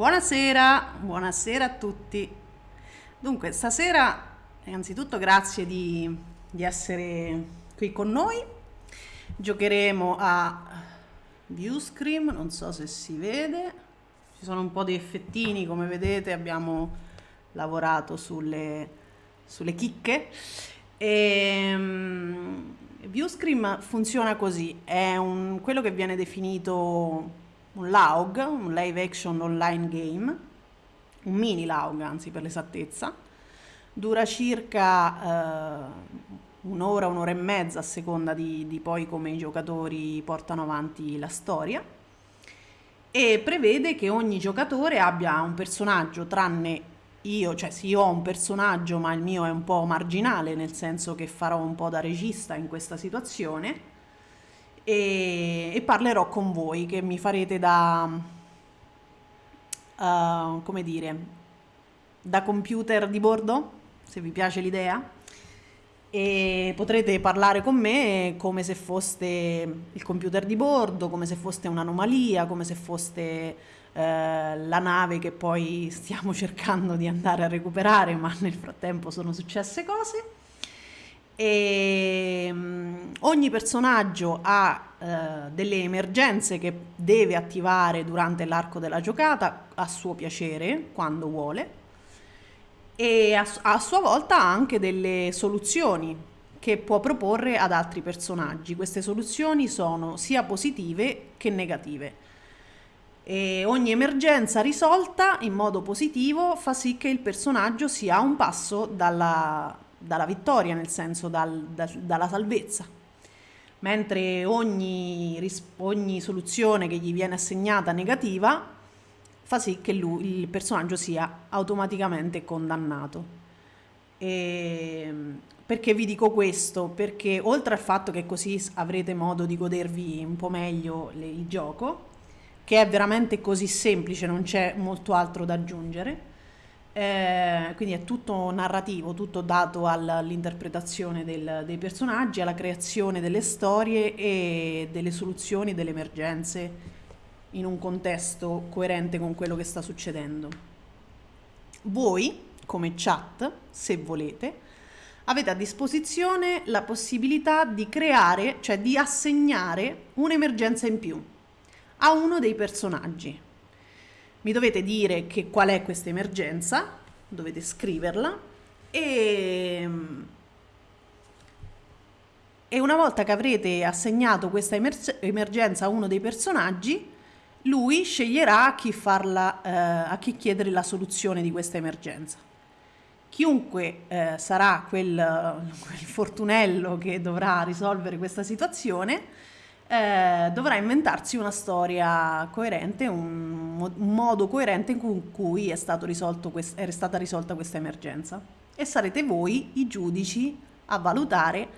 Buonasera, buonasera a tutti. Dunque, stasera innanzitutto grazie di, di essere qui con noi. Giocheremo a Viewscream, non so se si vede. Ci sono un po' di effettini, come vedete abbiamo lavorato sulle, sulle chicche. E, um, Viewscream funziona così, è un, quello che viene definito un LAUG, un live action online game, un mini LAUG anzi per l'esattezza, dura circa eh, un'ora, un'ora e mezza a seconda di, di poi come i giocatori portano avanti la storia. E prevede che ogni giocatore abbia un personaggio tranne io, cioè sì, io ho un personaggio ma il mio è un po' marginale nel senso che farò un po' da regista in questa situazione e, e parlerò con voi che mi farete da, uh, come dire, da computer di bordo, se vi piace l'idea. E potrete parlare con me come se foste il computer di bordo, come se foste un'anomalia, come se foste eh, la nave che poi stiamo cercando di andare a recuperare, ma nel frattempo sono successe cose. E, um, ogni personaggio ha uh, delle emergenze che deve attivare durante l'arco della giocata a suo piacere, quando vuole, e a, a sua volta ha anche delle soluzioni che può proporre ad altri personaggi. Queste soluzioni sono sia positive che negative. E ogni emergenza risolta in modo positivo fa sì che il personaggio sia un passo dalla, dalla vittoria, nel senso dal, da, dalla salvezza. Mentre ogni, ogni soluzione che gli viene assegnata negativa fa sì che lui, il personaggio sia automaticamente condannato. E perché vi dico questo? Perché oltre al fatto che così avrete modo di godervi un po' meglio il gioco, che è veramente così semplice, non c'è molto altro da aggiungere, eh, quindi è tutto narrativo, tutto dato all'interpretazione dei personaggi, alla creazione delle storie e delle soluzioni delle emergenze in un contesto coerente con quello che sta succedendo. Voi, come chat, se volete, avete a disposizione la possibilità di creare, cioè di assegnare un'emergenza in più a uno dei personaggi mi dovete dire che qual è questa emergenza, dovete scriverla e, e una volta che avrete assegnato questa emer- emergenza a uno dei personaggi, lui sceglierà a chi, farla, eh, a chi chiedere la soluzione di questa emergenza. Chiunque eh, sarà quel, quel fortunello che dovrà risolvere questa situazione, eh, dovrà inventarsi una storia coerente, un, un modo coerente in cui è, quest- è stata risolta questa emergenza. E sarete voi i giudici a valutare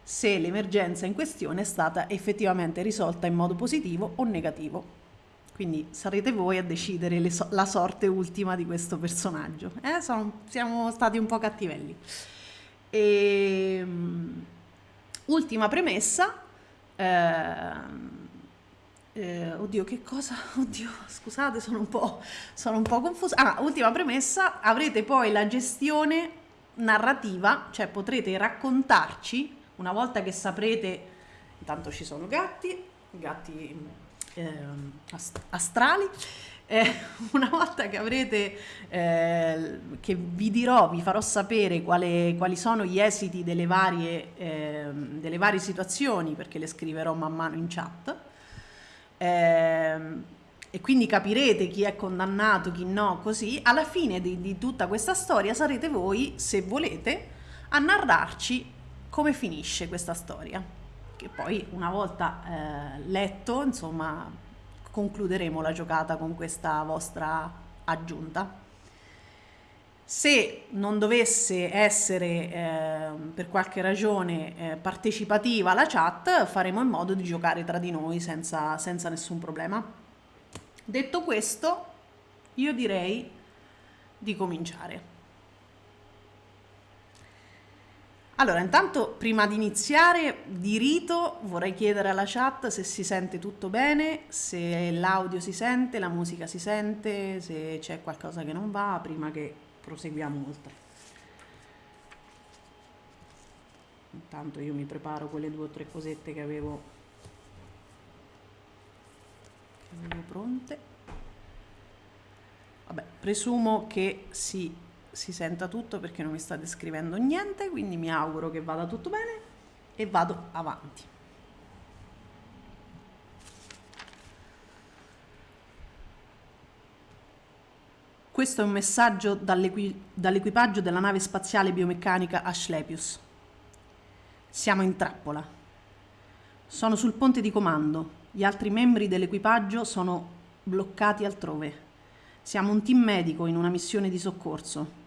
se l'emergenza in questione è stata effettivamente risolta in modo positivo o negativo. Quindi sarete voi a decidere so- la sorte ultima di questo personaggio. Eh, sono, siamo stati un po' cattivelli. E, um, ultima premessa, eh, eh, oddio, che cosa? Oddio, scusate, sono un, po', sono un po' confusa. Ah, ultima premessa, avrete poi la gestione narrativa, cioè potrete raccontarci, una volta che saprete, intanto ci sono gatti, gatti eh, ast- astrali, eh, una volta che avrete, eh, che vi dirò, vi farò sapere quale, quali sono gli esiti delle varie, eh, delle varie situazioni, perché le scriverò man mano in chat, eh, e quindi capirete chi è condannato, chi no, così, alla fine di, di tutta questa storia sarete voi, se volete, a narrarci come finisce questa storia, che poi una volta eh, letto, insomma, concluderemo la giocata con questa vostra aggiunta. Se non dovesse essere eh, per qualche ragione eh, partecipativa la chat, faremo in modo di giocare tra di noi senza, senza nessun problema. Detto questo, io direi di cominciare. Allora, intanto prima di iniziare di rito vorrei chiedere alla chat se si sente tutto bene, se l'audio si sente, la musica si sente, se c'è qualcosa che non va, prima che proseguiamo oltre. Intanto io mi preparo quelle due o tre cosette che avevo, che avevo pronte. Vabbè, presumo che si si senta tutto perché non mi state scrivendo niente, quindi mi auguro che vada tutto bene e vado avanti. Questo è un messaggio dall'equi- dall'equipaggio della nave spaziale biomeccanica Ashlepius. Siamo in trappola. Sono sul ponte di comando. Gli altri membri dell'equipaggio sono bloccati altrove. Siamo un team medico in una missione di soccorso.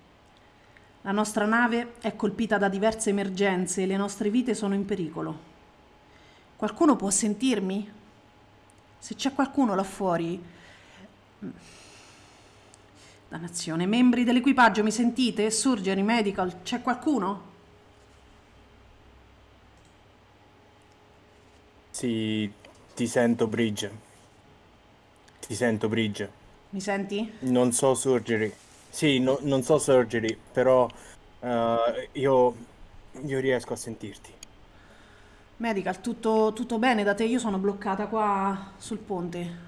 La nostra nave è colpita da diverse emergenze e le nostre vite sono in pericolo. Qualcuno può sentirmi? Se c'è qualcuno là fuori... Dannazione, membri dell'equipaggio, mi sentite? Surgery, medical, c'è qualcuno? Sì, ti sento Bridge. Ti sento Bridge. Mi senti? Non so surgery. Sì, no- non so surgery, però eh, io, io riesco a sentirti. Medical, tutto, tutto bene da te? Io sono bloccata qua sul ponte.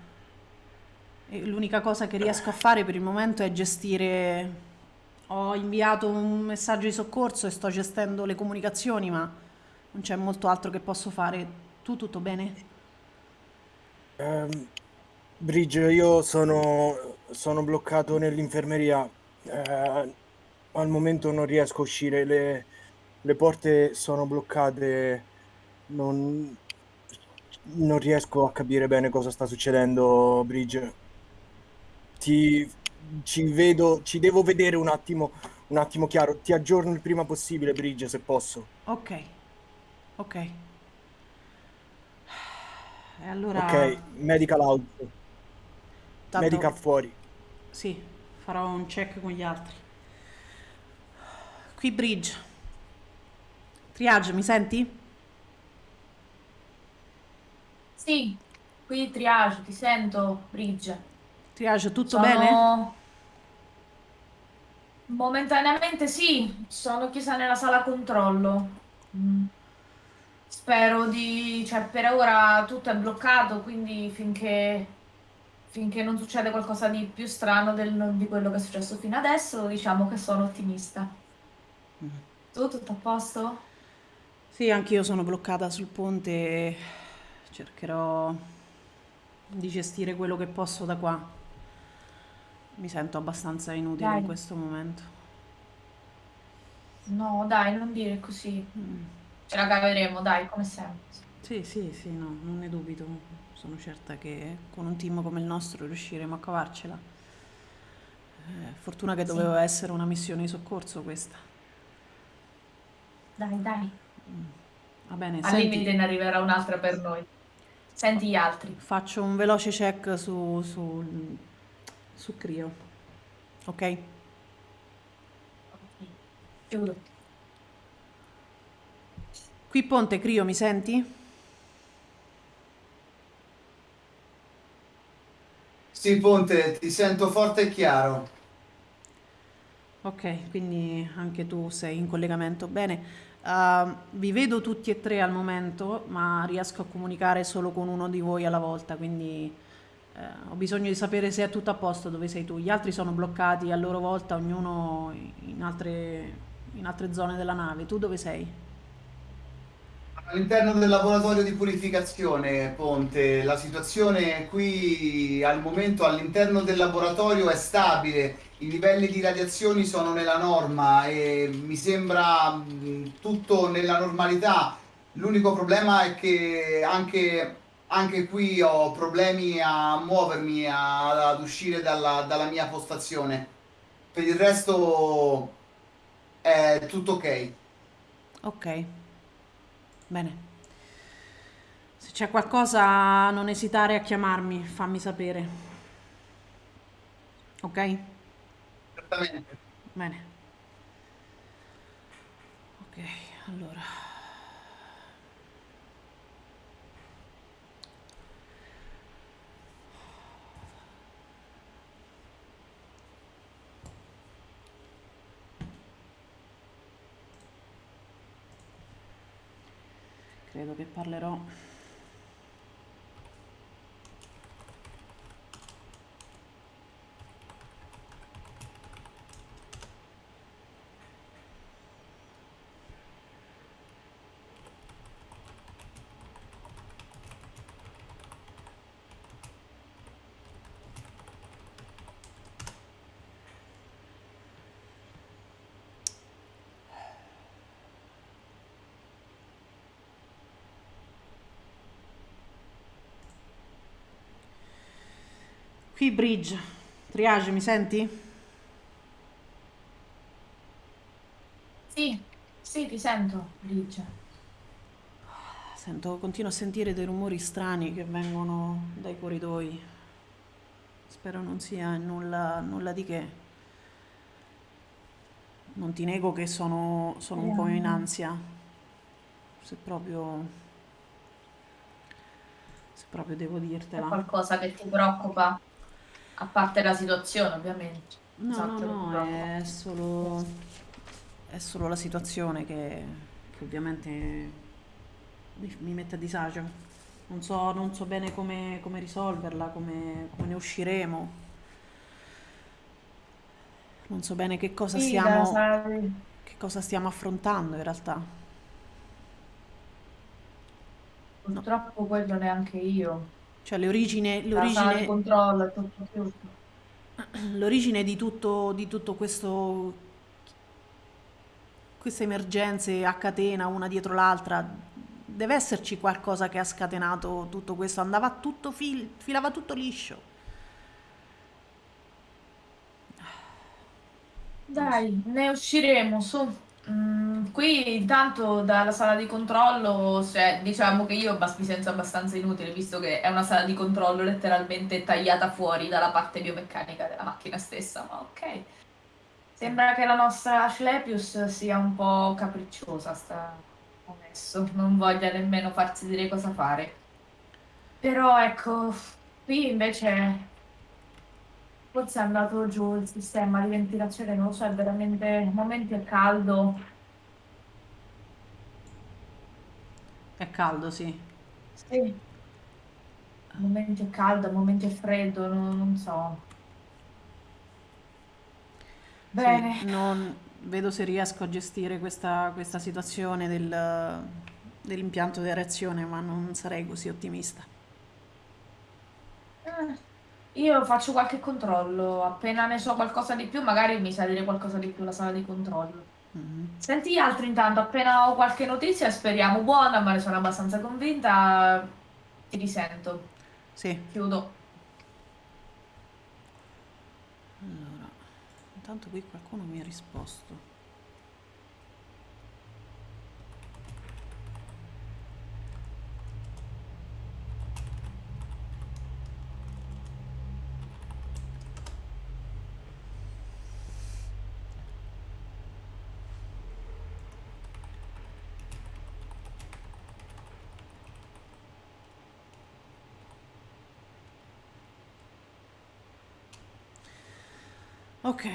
E l'unica cosa che riesco a fare per il momento è gestire... Ho inviato un messaggio di soccorso e sto gestendo le comunicazioni, ma non c'è molto altro che posso fare. Tu tutto bene? Ehm, Bridge, io sono, sono bloccato nell'infermeria. Eh, al momento non riesco a uscire, le, le porte sono bloccate. Non, non riesco a capire bene cosa sta succedendo, Bridge. Ti, ci vedo, ci devo vedere un attimo, un attimo chiaro. Ti aggiorno il prima possibile, Bridge, se posso. Ok, ok. E allora... Ok, medical out. Tanto, Medical fuori. Sì, farò un check con gli altri. Qui Bridge. Triage, mi senti? Sì, qui triage, ti sento, Bridge. Triage, tutto bene? Sono... Momentaneamente sì, sono chiusa nella sala controllo. Mm. Spero di... cioè per ora tutto è bloccato, quindi finché, finché non succede qualcosa di più strano del- di quello che è successo fino adesso, diciamo che sono ottimista. Tu tutto a posto? Sì, anch'io sono bloccata sul ponte e cercherò di gestire quello che posso da qua. Mi sento abbastanza inutile in Dai. questo momento. No, dai, non dire così. Mm. Ce la caveremo, dai, come sempre. Sì, sì, sì, no, non ne dubito. Sono certa che con un team come il nostro riusciremo a cavarcela. Eh, fortuna che Sì, doveva essere una missione di soccorso questa. dai, dai. Va bene, Al limite senti, ne arriverà un'altra per noi. Senti gli altri. faccio un veloce check su, su, su Crio, ok? Ok. Chiudo. Qui Ponte, Crio, mi senti? Sì, Ponte, ti sento forte e chiaro. Ok, quindi anche tu sei in collegamento. Bene, Uh, vi vedo tutti e tre al momento, ma riesco a comunicare solo con uno di voi alla volta, quindi eh, ho bisogno di sapere se è tutto a posto dove sei tu. Gli altri sono bloccati a loro volta, ognuno in altre, in altre zone della nave. Tu dove sei? All'interno del laboratorio di purificazione, Ponte, la situazione qui al momento all'interno del laboratorio è stabile, i livelli di radiazioni sono nella norma e mi sembra tutto nella normalità. L'unico problema è che anche, anche qui ho problemi a muovermi, a- ad uscire dalla, dalla mia postazione. Per il resto è tutto ok. Ok, bene. Se c'è qualcosa, non esitare a chiamarmi, fammi sapere. Ok? Certamente. Bene. Ok, Allora. Credo che parlerò Qui Bridge, Triage, mi senti? Sì, sì, ti sento, Bridge. Sento, continuo a sentire dei rumori strani che vengono dai corridoi. Spero non sia nulla, nulla di che. Non ti nego che sono, sono un po' in ansia. Se proprio, se proprio devo dirtela. qualcosa che ti preoccupa? A parte la situazione, ovviamente. No, no, Esatto, no, preoccupa. è solo, è solo la situazione che, che ovviamente mi, mi mette a disagio. Non so, non so bene come, come risolverla, come, come ne usciremo. Non so bene che cosa dalla stiamo, che cosa stiamo affrontando in realtà. No, Purtroppo quello neanche io. Cioè di l'origine, controllo è tutto l'origine di tutto, di tutto questo, queste emergenze a catena, una dietro l'altra, deve esserci qualcosa che ha scatenato tutto questo. Andava tutto fil- filava tutto liscio. Dai, ne usciremo, su. Mm, qui intanto dalla sala di controllo, cioè, diciamo che io bas- mi sento abbastanza inutile, visto che è una sala di controllo letteralmente tagliata fuori dalla parte biomeccanica della macchina stessa, ma ok. Sembra che la nostra Ashlepius sia un po' capricciosa, sta adesso, non voglia nemmeno farsi dire cosa fare. Però ecco, qui invece forse è andato giù il sistema di ventilazione, non lo so, è veramente, momenti è caldo. È caldo, sì. Sì. Momenti è caldo, a momenti è freddo, non, non so. Sì, Bene, non vedo se riesco a gestire questa, questa situazione del- dell'impianto di reazione, ma non sarei così ottimista. Eh, io faccio qualche controllo, appena ne so qualcosa di più, magari mi sa dire qualcosa di più la sala di controllo. Mhm. Senti gli altri intanto, appena ho qualche notizia, speriamo buona, ma ne sono abbastanza convinta, ti risento. Sì. Chiudo. Allora, intanto qui qualcuno mi ha risposto. Ok,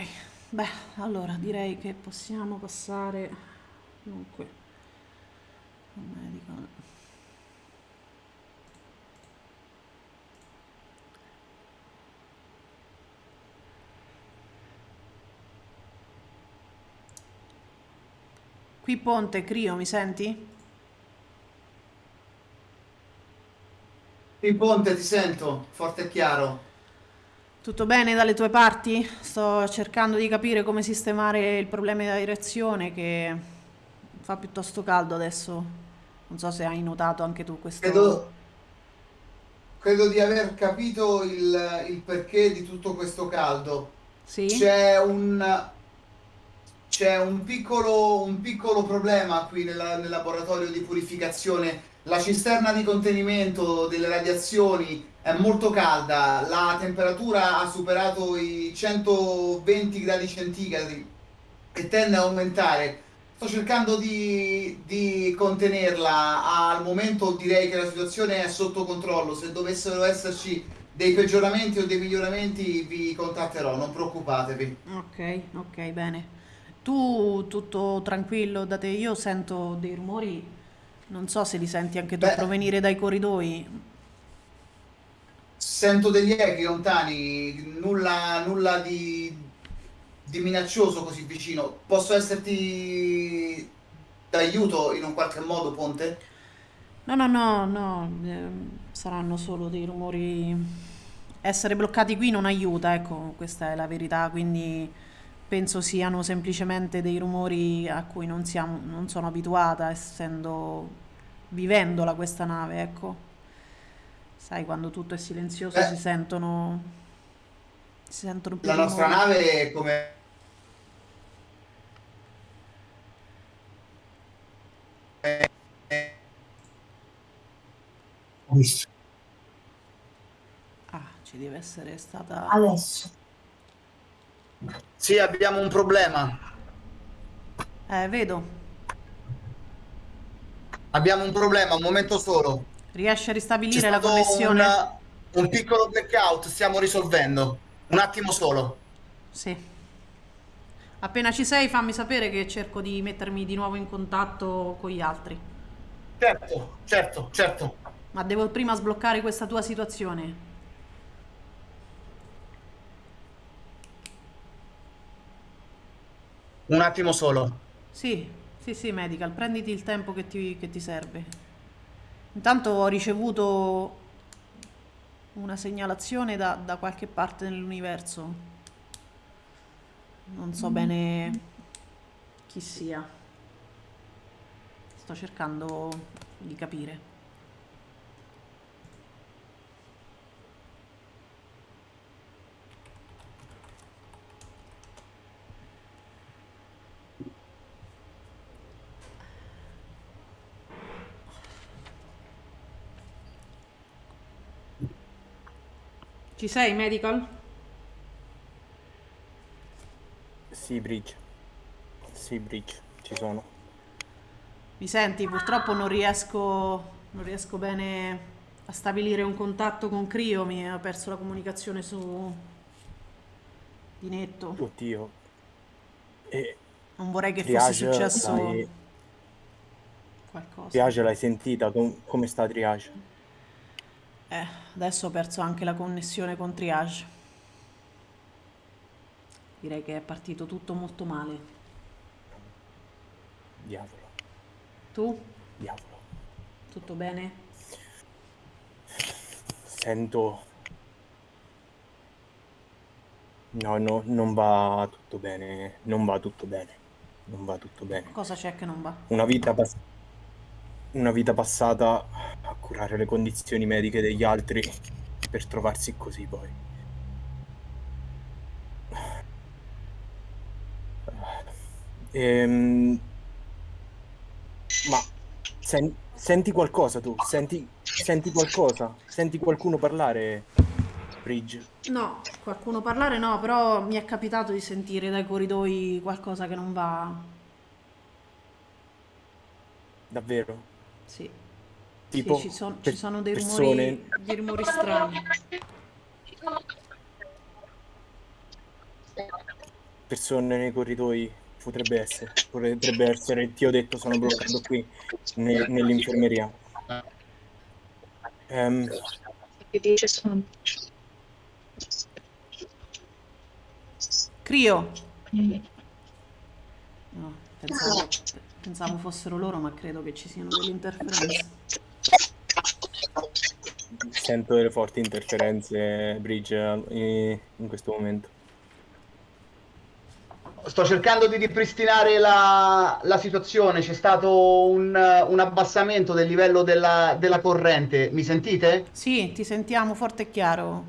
beh, allora direi che possiamo passare dunque al medical. Qui Ponte, Crio, mi senti? Sì, Ponte, ti sento, forte e chiaro. Tutto bene dalle tue parti? Sto cercando di capire come sistemare il problema della direzione che fa piuttosto caldo adesso. Non so se hai notato anche tu questo. Credo, credo di aver capito il, il perché di tutto questo caldo. Sì? C'è un, c'è un piccolo, un piccolo problema qui nella- nel laboratorio di purificazione. La cisterna di contenimento delle radiazioni è molto calda, la temperatura ha superato i 120 gradi centigradi e tende a aumentare. sto cercando di, di contenerla. Al momento direi che la situazione è sotto controllo. Se dovessero esserci dei peggioramenti o dei miglioramenti vi contatterò, non preoccupatevi. Ok, ok, bene. Tu tutto tranquillo da te? Io sento dei rumori, non so se li senti anche tu Beh, provenire dai corridoi. sento degli echi lontani, nulla, nulla di, di minaccioso così vicino. Posso esserti d'aiuto in un qualche modo, Ponte? No, no, no, no, ehm, saranno solo dei rumori. Essere bloccati qui non aiuta, ecco, questa è la verità, quindi penso siano semplicemente dei rumori a cui non siamo, non sono abituata, essendo, vivendola questa nave, ecco. Sai, quando tutto è silenzioso si Beh, sentono, si sentono più la nostra rumori. nave, come Ah, ci deve essere stata... Adesso. Sì, abbiamo un problema. Eh, vedo. Abbiamo un problema, un momento solo. Riesci a ristabilire la stato un, connessione? un piccolo blackout, stiamo risolvendo. Un attimo solo. Sì. Appena ci sei, fammi sapere che cerco di mettermi di nuovo in contatto con gli altri. Certo, certo, certo. Ma devo prima sbloccare questa tua situazione. Un attimo solo. Sì, sì, sì, medical, prenditi il tempo che ti, che ti serve. Intanto ho ricevuto una segnalazione da, da qualche parte nell'universo. Non so bene chi sia. Sto cercando di capire. Ci sei, medical? Sì, Bridge. Sì, Bridge, ci sono. Mi senti? Purtroppo non riesco, non riesco bene a stabilire un contatto con Crio, mi ha perso la comunicazione su di netto. Oddio. E Non vorrei che fosse Triage successo l'hai, qualcosa. Triage l'hai sentita? Com- come sta Triage? Eh, adesso ho perso anche la connessione con Triage. Direi che è partito tutto molto male. Diavolo, Tu? diavolo. Tutto bene? Sento... No, no, non va tutto bene. Non va tutto bene. Non va tutto bene. Cosa c'è che non va? Una vita, pass- una vita passata a curare le condizioni mediche degli altri per trovarsi così poi. Ehm, ma sen- senti qualcosa tu? Senti, senti qualcosa? Senti qualcuno parlare, Bridge? No, qualcuno parlare no, però mi è capitato di sentire dai corridoi qualcosa che non va. Davvero? Sì, sì, Tipo ci son- ci sono dei persone, rumori, dei rumori strani. persone nei corridoi? Potrebbe essere, potrebbe essere. Ti ho detto, sono bloccato qui ne- nell'infermeria. Ehm, Crio! No, pensavo, pensavo fossero loro, ma credo che ci siano delle interferenze. sento delle forti interferenze, Bridge, in, in questo momento. Sto cercando di ripristinare la, la situazione. C'è stato un, un abbassamento del livello della, della corrente. Mi sentite? Sì, ti sentiamo forte e chiaro.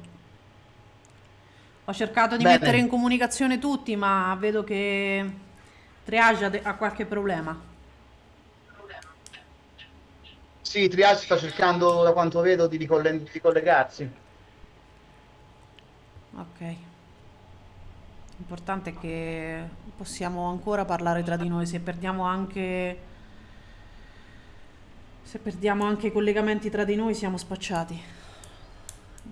Ho cercato di mettere in Bene. comunicazione tutti, ma vedo che Triage ha, qualche problema. Sì, Triage sta cercando, da quanto vedo, di, ricolle- di collegarsi. Ok. L'importante è che possiamo ancora parlare tra di noi. Se perdiamo anche. Se perdiamo anche i collegamenti tra di noi, siamo spacciati.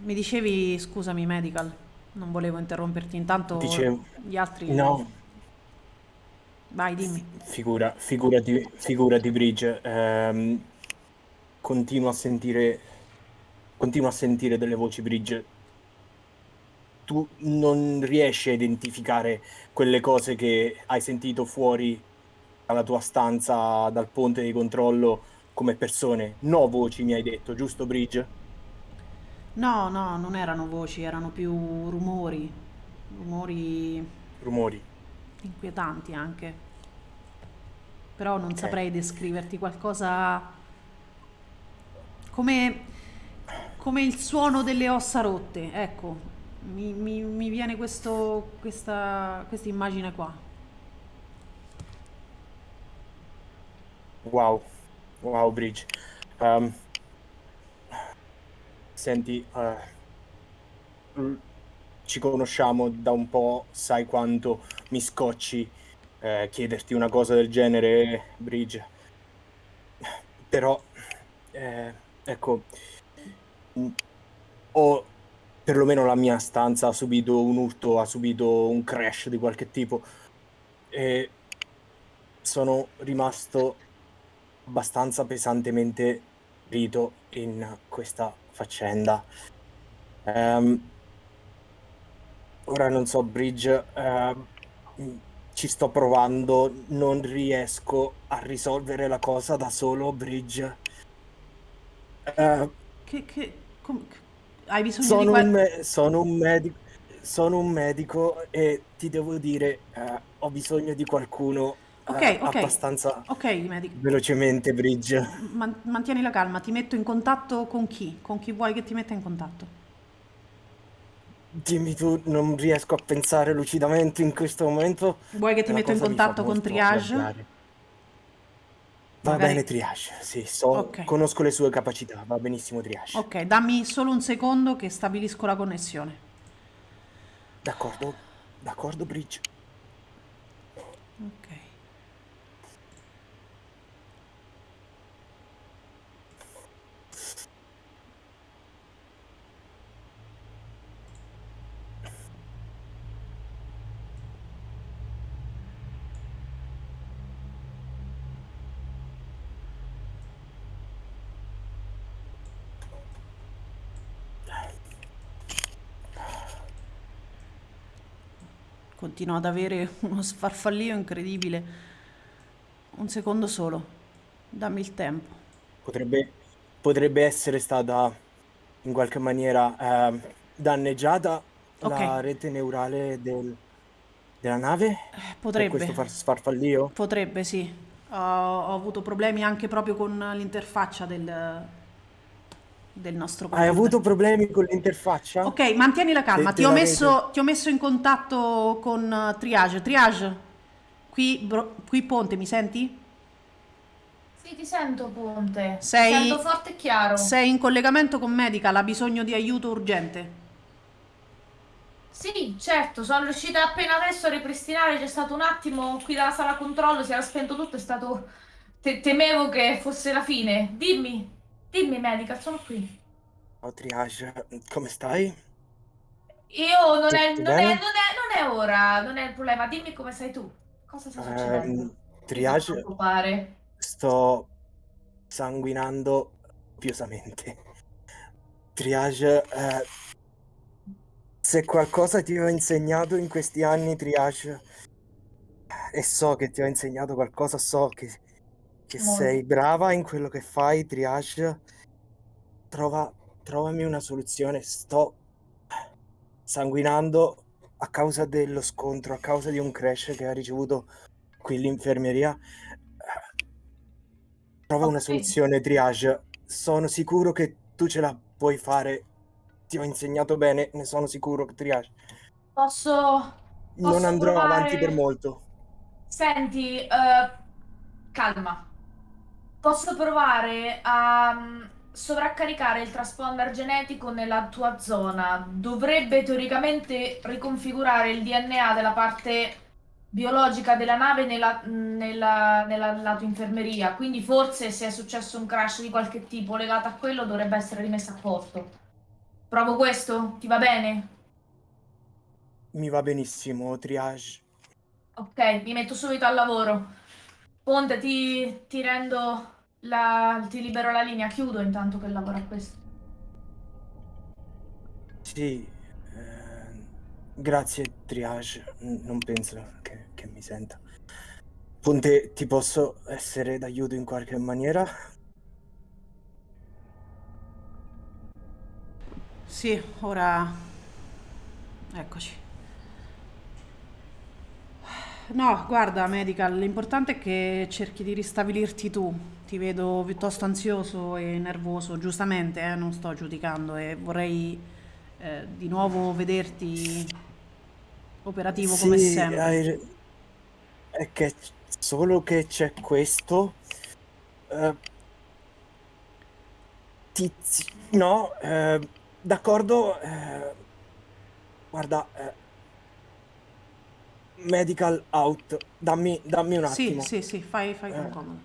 Mi dicevi, scusami, medical. Non volevo interromperti. Intanto Dicevo, gli altri. no, Vai, dimmi. figura, figurati, figurati Bridge, ehm, continuo a sentire, continuo a sentire delle voci Bridge. Tu non riesci a identificare quelle cose che hai sentito fuori dalla tua stanza, dal ponte di controllo, come persone. No voci, mi hai detto, giusto Bridge? No, no, non erano voci, erano più rumori. Rumori Rumori. inquietanti anche. Però non Ok. saprei descriverti qualcosa come, come il suono delle ossa rotte. Ecco, mi, mi- mi viene questo, questa questa immagine qua. Wow, wow Bridge. Ehm, senti, l- ci conosciamo da un po', sai quanto mi scocci eh, chiederti una cosa del genere, Bridge. Però, eh, ecco, mh, ho perlomeno la mia stanza ha subito un urto, ha subito un crash di qualche tipo e sono rimasto abbastanza pesantemente ferito in questa faccenda. Ehm, ora non so, Bridge, ehm, ci sto provando, non riesco a risolvere la cosa da solo, Bridge. Eh, Che, che, com- hai bisogno di sono qual- un, me- sono un medico, sono un medico e ti devo dire, eh, ho bisogno di qualcuno eh, Ok, ok. abbastanza Ok, medico. velocemente, Bridge. Man- mantieni la calma, ti metto in contatto con chi? Con chi vuoi che ti metta in contatto? Dimmi tu, non riesco a pensare lucidamente in questo momento. Vuoi che ti metto in contatto con Triage? arrabbiare. Va Magari- bene, Triage. Sì, so, Ok. conosco le sue capacità. Va benissimo, Triage. Ok, dammi solo un secondo che stabilisco la connessione. D'accordo, d'accordo, Bridge. Ok. Continuo ad avere uno sfarfallio incredibile. Un secondo solo. Dammi il tempo. Potrebbe, potrebbe essere stata in qualche maniera ehm, danneggiata Ok. la rete neurale del- della nave? Eh, Per Potrebbe. questo far sfarfallio? Potrebbe, sì. Ho, ho avuto problemi anche proprio con l'interfaccia del, del nostro Hai computer. avuto problemi con l'interfaccia? Ok, mantieni la calma. Ti ho, messo, ti ho messo in contatto con eh, Triage. Triage, qui, Bro- qui Ponte, mi senti? Sì, ti sento, Ponte. Sei- sento forte e chiaro. Sei in collegamento con Medical, ha bisogno di aiuto urgente. Sì, certo, sono riuscita appena adesso a ripristinare. C'è stato un attimo qui dalla sala controllo, si era spento tutto, è stato... te- temevo che fosse la fine. Dimmi, dimmi, medical, sono qui. Oh, Triage, come stai? Io non è, non è, non è, non è ora, non è il problema. Dimmi come sei tu. Cosa sta succedendo? Fa triage, preoccupare. sto sanguinando copiosamente. Triage, eh, se qualcosa ti ho insegnato in questi anni, Triage, e so che ti ho insegnato qualcosa, so che, che Molto. sei brava in quello che fai, Triage, trova, trovami una soluzione. Sto sanguinando a causa dello scontro, a causa di un crash che ha ricevuto qui l'infermeria. Trova una Ok. soluzione, Triage. Sono sicuro che tu ce la puoi fare. Ti ho insegnato bene, ne sono sicuro, Triage. Posso... Non Posso andrò provare- avanti per molto. Senti, eh, calma. Posso provare a mm, sovraccaricare il transponder genetico nella tua zona dovrebbe teoricamente riconfigurare il DNA della parte biologica della nave nella, nella, nella lato infermeria, quindi forse se è successo un crash di qualche tipo legato a quello dovrebbe essere rimesso a posto. Provo questo? Ti va bene? Mi va benissimo, triage. Ok, mi metto subito al lavoro. Ponte, ti, ti rendo la... ti libero la linea, chiudo intanto che lavoro a questo. Sì, Grazie, triage. Non penso che, che mi senta. Ponte, ti posso essere d'aiuto in qualche maniera? Sì, ora... Eccoci. No, guarda, Medical, l'importante è che cerchi di ristabilirti tu. Ti vedo piuttosto ansioso e nervoso, giustamente, eh, non sto giudicando e vorrei eh, di nuovo vederti operativo come Sì, sempre. hai- è che solo che c'è questo. eh, tizi- no, eh, d'accordo. eh, guarda, eh, medical out. Dammi, dammi un Sì, attimo. sì, sì, fai, fai con comodo.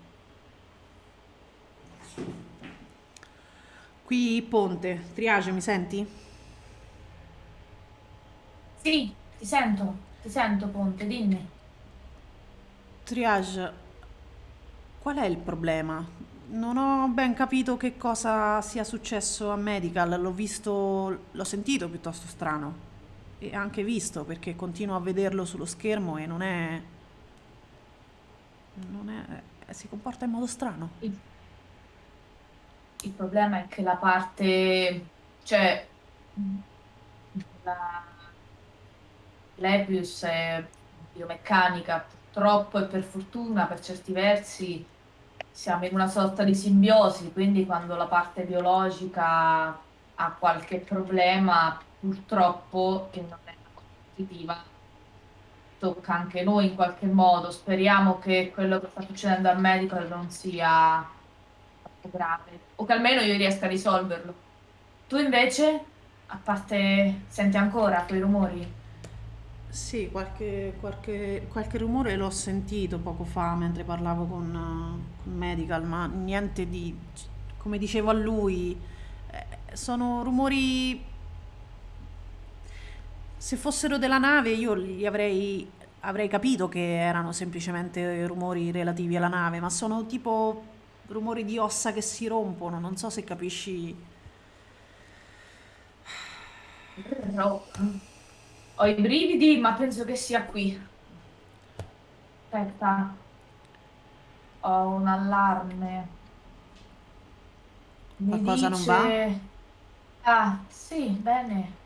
Qui Ponte, triage, mi senti? Sì, ti sento, ti sento, Ponte, dimmi. Triage, qual è il problema? Non ho ben capito che cosa sia successo a Medical, l'ho visto, l'ho sentito piuttosto strano e anche visto perché continuo a vederlo sullo schermo e non è, non è, si comporta in modo strano. Il, il problema è che la parte, cioè, la, l'Epius è biomeccanica, purtroppo e per fortuna, per certi versi, siamo in una sorta di simbiosi, quindi quando la parte biologica ha qualche problema, purtroppo, che non è positiva, tocca anche noi in qualche modo. Speriamo che quello che sta succedendo al medical non sia grave, o che almeno io riesca a risolverlo. Tu invece, a parte, senti ancora quei rumori? Sì, qualche, qualche, qualche rumore l'ho sentito poco fa mentre parlavo con, con Medical, ma niente di, come dicevo a lui, eh, sono rumori, se fossero della nave io li avrei, avrei capito che erano semplicemente rumori relativi alla nave, ma sono tipo rumori di ossa che si rompono, non so se capisci. No. Ho i brividi, ma penso che sia qui. Aspetta. Ho un allarme. Mi Qualcosa non va? dice... Ah, sì, bene.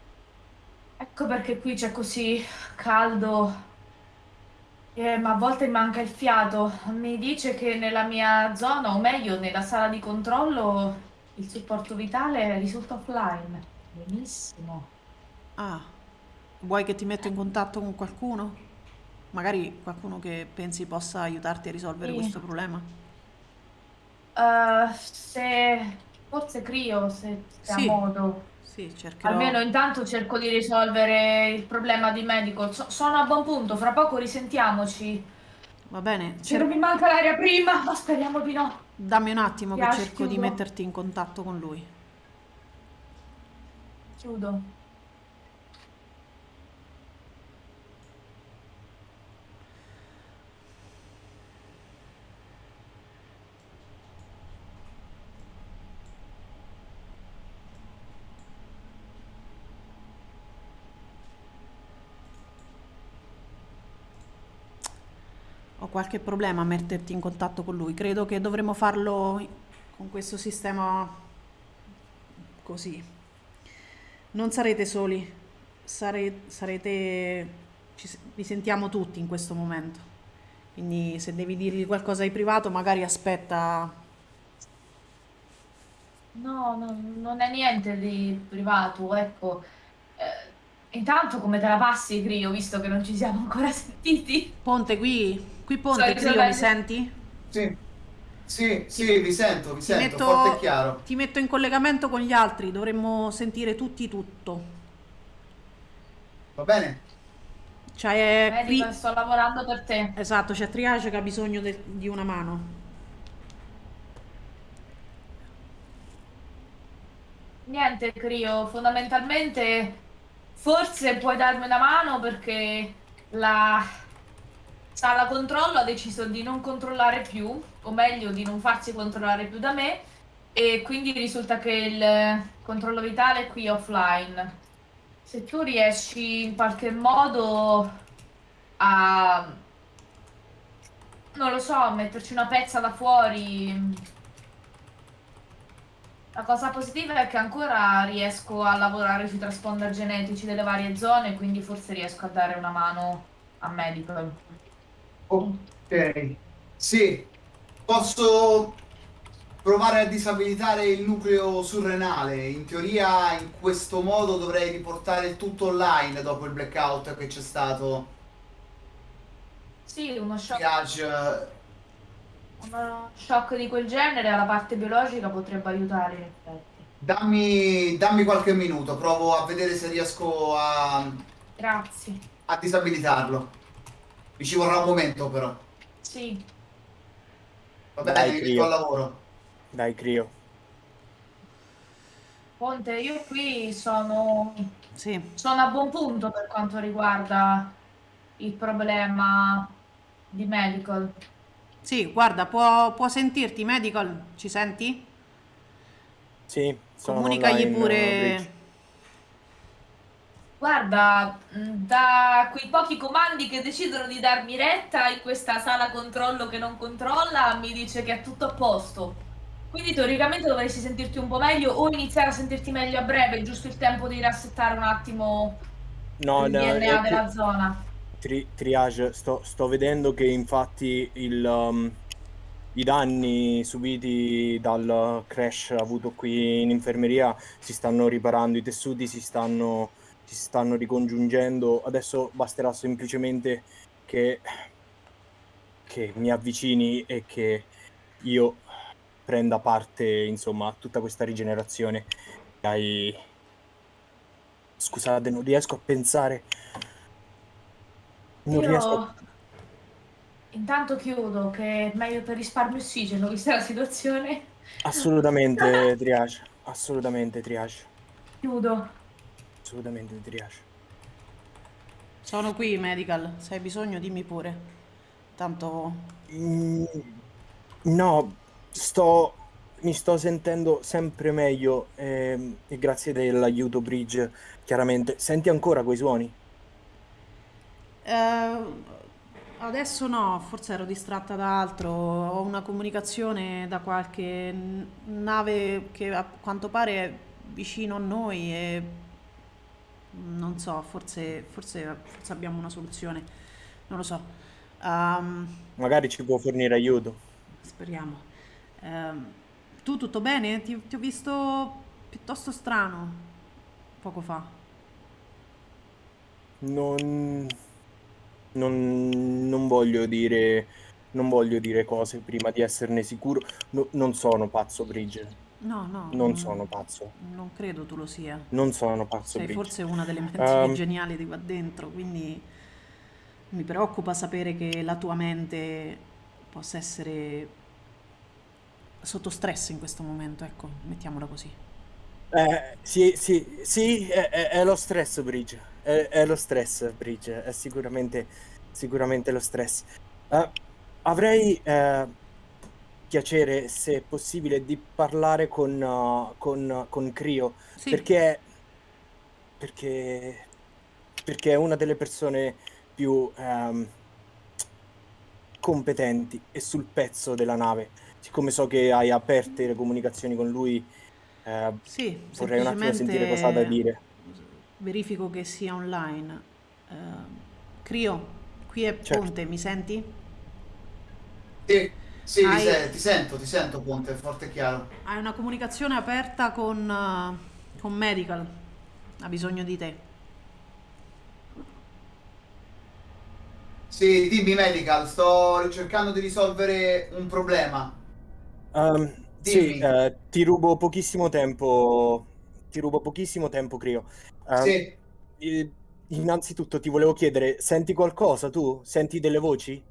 Ecco perché qui c'è così caldo. Eh, ma a volte manca il fiato. Mi dice che nella mia zona, o meglio, nella sala di controllo, il supporto vitale risulta offline. Benissimo. Ah, vuoi che ti metto in contatto con qualcuno? Magari qualcuno che pensi possa aiutarti a risolvere Sì. questo problema? Eh, se forse Crio, se, se ha Sì. modo. Sì, cercherò. Almeno intanto cerco di risolvere il problema di medical. So- sono a buon punto, fra poco risentiamoci. Va bene, Se cer- non mi manca l'aria prima, ma speriamo di no. dammi un attimo che Piace, cerco di chiudo. metterti in contatto con lui. Chiudo. Qualche problema a metterti in contatto con lui. Credo che dovremmo farlo con questo sistema così. Non sarete soli, Sare- sarete... ci vi sentiamo tutti in questo momento. Quindi se devi dirgli qualcosa di privato, magari aspetta. No, no, non è niente di privato, ecco. Eh, intanto come te la passi, Crio, visto che non ci siamo ancora sentiti? Ponte qui, qui Ponte, Crio, mi senti? Sì, Sì, sì, vi sento, vi Ti sento, metto, forte e chiaro. ti metto in collegamento con gli altri, dovremmo sentire tutti tutto. Va bene? Cioè, qui... Medico, sto lavorando per te. Esatto, c'è Triage che ha bisogno de- di una mano. Niente, Crio, fondamentalmente forse puoi darmi una mano perché la sala controllo ha deciso di non controllare più, o meglio di non farsi controllare più da me, e quindi risulta che il controllo vitale è qui offline. Se tu riesci in qualche modo a, non lo so, metterci una pezza da fuori, la cosa positiva è che ancora riesco a lavorare sui transponder genetici delle varie zone, quindi forse riesco a dare una mano a Medical. Ok. Sì, posso provare a disabilitare il nucleo surrenale. In teoria, in questo modo dovrei riportare il tutto online dopo il blackout che c'è stato. Sì, uno shock, Triage, uno shock di quel genere alla parte biologica potrebbe aiutare in effetti. dammi, dammi qualche minuto, provo a vedere se riesco a, Grazie. a disabilitarlo. Mi ci vorrà un momento però. Sì, Va Dai, bene, mi al lavoro. Dai, Crio. Ponte, io qui sono, Sì, sono a buon punto per quanto riguarda il problema di Medical. sì, guarda, può, può sentirti, Medical, ci senti? Sì, Comunicagli online, pure... Bridge. Guarda, mh, da quei pochi comandi che decidono di darmi retta in questa sala controllo che non controlla, mi dice che è tutto a posto. Quindi teoricamente dovresti sentirti un po' meglio o iniziare a sentirti meglio a breve, giusto il tempo di rassettare un attimo No, il no, DNA è della zona. tri- triage, sto, sto vedendo che infatti il, um, i danni subiti dal crash avuto qui in infermeria si stanno riparando, i tessuti si stanno, si stanno ricongiungendo. Adesso basterà semplicemente che, che mi avvicini e che io prenda parte, insomma, a tutta questa rigenerazione. Hai... Scusate, non riesco a pensare. Non Io riesco a... intanto chiudo, che è meglio per risparmio ossigeno, vista la situazione. Assolutamente triage, assolutamente triage, Chiudo. Assolutamente triage. Sono qui, Medical, se hai bisogno dimmi pure. Tanto... Mm, no, sto, mi sto sentendo sempre meglio ehm, e grazie dell'aiuto Bridge, chiaramente. Senti ancora quei suoni? Eh, adesso no, forse ero distratta da altro. Ho una comunicazione da qualche nave che a quanto pare è vicino a noi e non so, forse, forse, forse abbiamo una soluzione. Non lo so. Ehm, Magari ci può fornire aiuto. speriamo. Ehm, tu tutto bene? Ti, ti ho visto piuttosto strano poco fa. Non, non, non voglio dire, non voglio dire cose prima di esserne sicuro. No- non sono pazzo, Bridge. No, no, Non mm, sono pazzo. non credo tu lo sia. Non sono pazzo, Sei Bridge. forse una delle menti Ehm, più geniali di qua dentro, quindi mi preoccupa sapere che la tua mente possa essere sotto stress in questo momento, ecco, mettiamola così. Eh, sì, sì, sì, è, è- è lo stress, Bridge. È, è lo stress, Bridge. È sicuramente, sicuramente lo stress. Eh, avrei eh, piacere, se possibile, di parlare con, uh, con, con Crio, Sì, perché, perché, perché è una delle persone più ehm, competenti e sul pezzo della nave. Siccome so che hai aperte le comunicazioni con lui, eh, sì, vorrei un attimo sentire cosa ha da dire. verifico che sia online. Ehm, Crio, qui è Certo. Ponte, mi senti? Sì, sì, ti, Hai- se- ti sento, ti sento, Ponte, forte e chiaro. Hai una comunicazione aperta con, eh, con Medical, ha bisogno di te. Sì, dimmi Medical, sto cercando di risolvere un problema. Um, sì, Dimmi. eh, ti rubo pochissimo tempo. Ti rubo pochissimo tempo, Crio. Um, Sì. eh, innanzitutto ti volevo chiedere, senti qualcosa tu? Senti delle voci?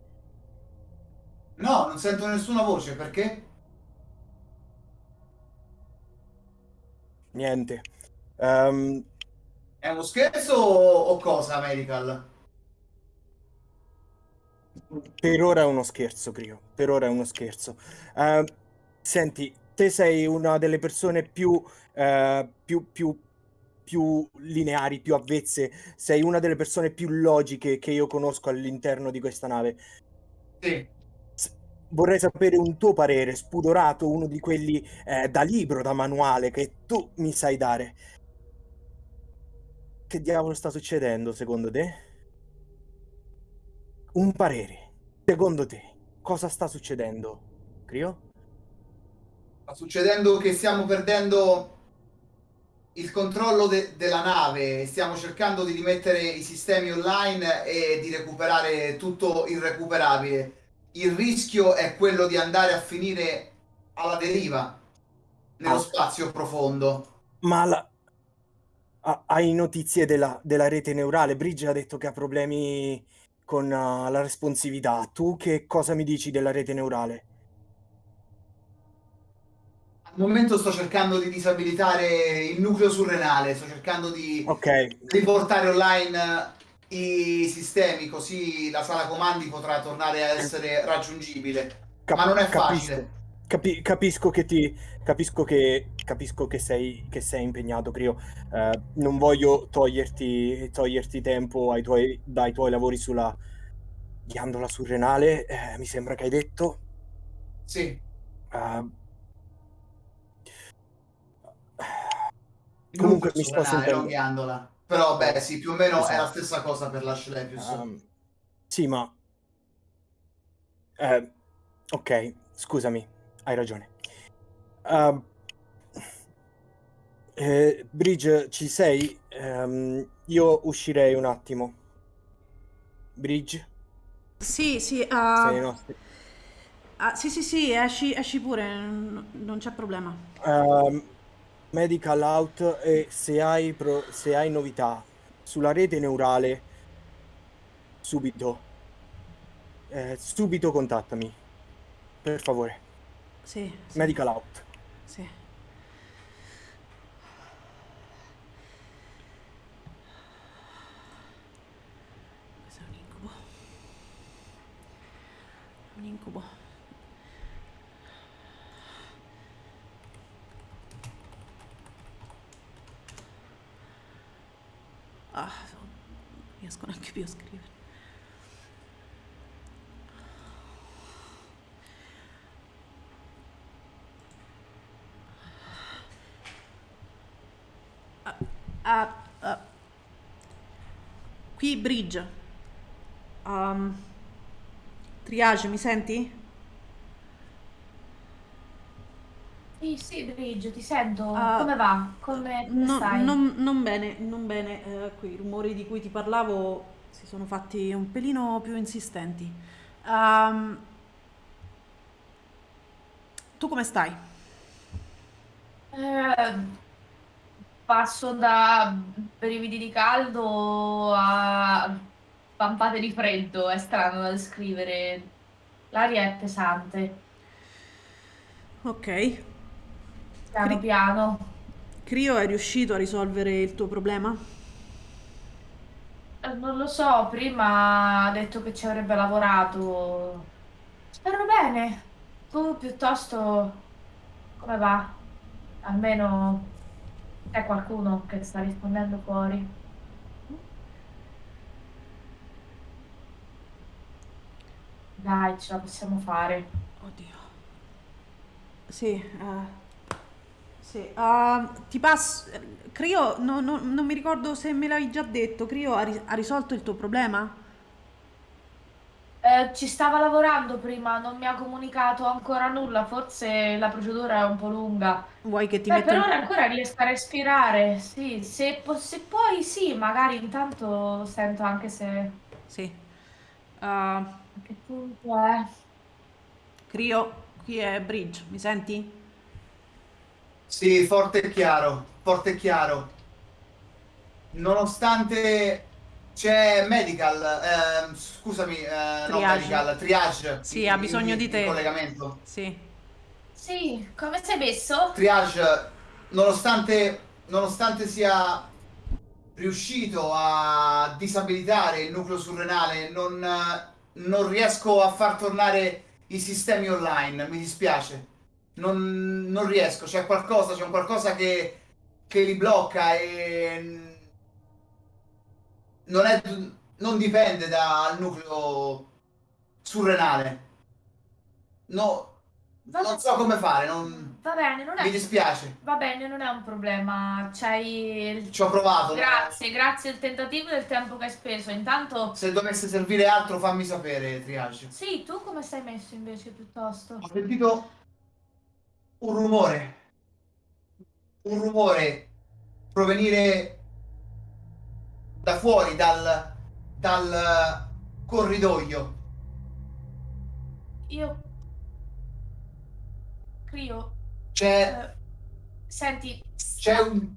No, non sento nessuna voce, perché? Niente. Um, È uno scherzo o, cosa, Medical? per ora è uno scherzo, Crio. Per ora è uno scherzo. Uh, senti, te sei una delle persone più, uh, più, più, più lineari, più avvezze. Sei una delle persone più logiche che io conosco all'interno di questa nave. Sì. Vorrei sapere un tuo parere, spudorato, uno di quelli eh, da libro, da manuale, che tu mi sai dare. Che diavolo sta succedendo secondo te? Un parere. Secondo te, cosa sta succedendo, Crio? Sta succedendo che stiamo perdendo il controllo de- della nave, stiamo cercando di rimettere i sistemi online e di recuperare tutto il recuperabile. Il rischio è quello di andare a finire alla deriva nello Ah. spazio profondo. Ma la... ha- hai notizie della, della rete neurale? Bridge ha detto che ha problemi con uh, la responsività. Tu che cosa mi dici della rete neurale? Al momento sto cercando di disabilitare il nucleo surrenale, sto cercando di Ok, riportare online i sistemi così la sala comandi potrà tornare a essere raggiungibile. cap- Ma non è capisco. facile. Capi- capisco che ti capisco che capisco che sei che sei impegnato Crio Eh, non voglio toglierti toglierti tempo tuoi dai tuoi lavori sulla ghiandola surrenale eh, mi sembra che hai detto Sì, Eh, comunque mi sto sentendo ghiandola. Però beh, sì, più o meno è la stessa cosa per l'Ashlepius. Ehm, sì ma eh, ok scusami hai ragione Ehm, eh, Bridge ci sei? Ehm, io uscirei un attimo Bridge Sì, sì, sei ah, ai nostri ah, sì, sì, sì, esci, esci pure, non c'è problema. Ehm, medical out e se hai, pro- se hai novità sulla rete neurale subito eh, subito contattami per favore Sì, sì, medical out sì. Questo è un incubo. È un incubo. Ah, non riesco neanche più a scrivere. Ah, ah, ah. Qui Bridge. Um, triage, mi senti? Sì, sì, Bridge, ti sento. Ah, Come va? Come, come No- stai? non, non bene, non bene. eh, quei rumori di cui ti parlavo si sono fatti un pelino più insistenti. Ehm, tu come stai? Eh, passo da brividi di caldo a pampate di freddo, è strano da descrivere. L'aria è pesante, Ok. piano Cri- piano. Crio è riuscito a risolvere il tuo problema? Eh, Non lo so, prima ha detto che ci avrebbe lavorato. Spero bene. Tu piuttosto come va? Almeno c'è qualcuno che sta rispondendo fuori. Dai, ce la possiamo fare. Oddio. Sì, eh, sì. ah, ti passo. Crio, no- no- non mi ricordo se me l'hai già detto. Crio ha, ri- ha risolto il tuo problema? Eh, ci stava lavorando prima, non mi ha comunicato ancora nulla, forse la procedura è un po' lunga. Vuoi che ti Beh, metta per in... ora ancora riesco a respirare, sì, se, po- se puoi sì, magari intanto sento anche se... Sì. A che punto è? Crio, qui è Bridge, mi senti? Sì, forte e chiaro, forte e chiaro. Nonostante c'è medical, ehm, scusami, eh, no, Triage. medical, triage. Sì, in- ha bisogno in- di te. collegamento. Sì. Sì, come sei messo? Triage, nonostante, nonostante sia riuscito a disabilitare il nucleo surrenale, non, non riesco a far tornare i sistemi online, mi dispiace. Non, non riesco, c'è qualcosa, c'è un qualcosa che, che li blocca e non, è, non dipende dal nucleo surrenale. No, Va, non so come fare, non... va bene, non mi è... dispiace. Va bene, non è un problema. C'hai... il- Ci ho provato. Grazie, grazie del tentativo e del tempo che hai speso. Intanto... Se dovesse servire altro, fammi sapere, Triage. Sì, tu come sei messo invece piuttosto? Ho sentito un rumore. Un rumore provenire da fuori, dal, dal corridoio. Io... Crio... C'è, eh, senti... c'è un...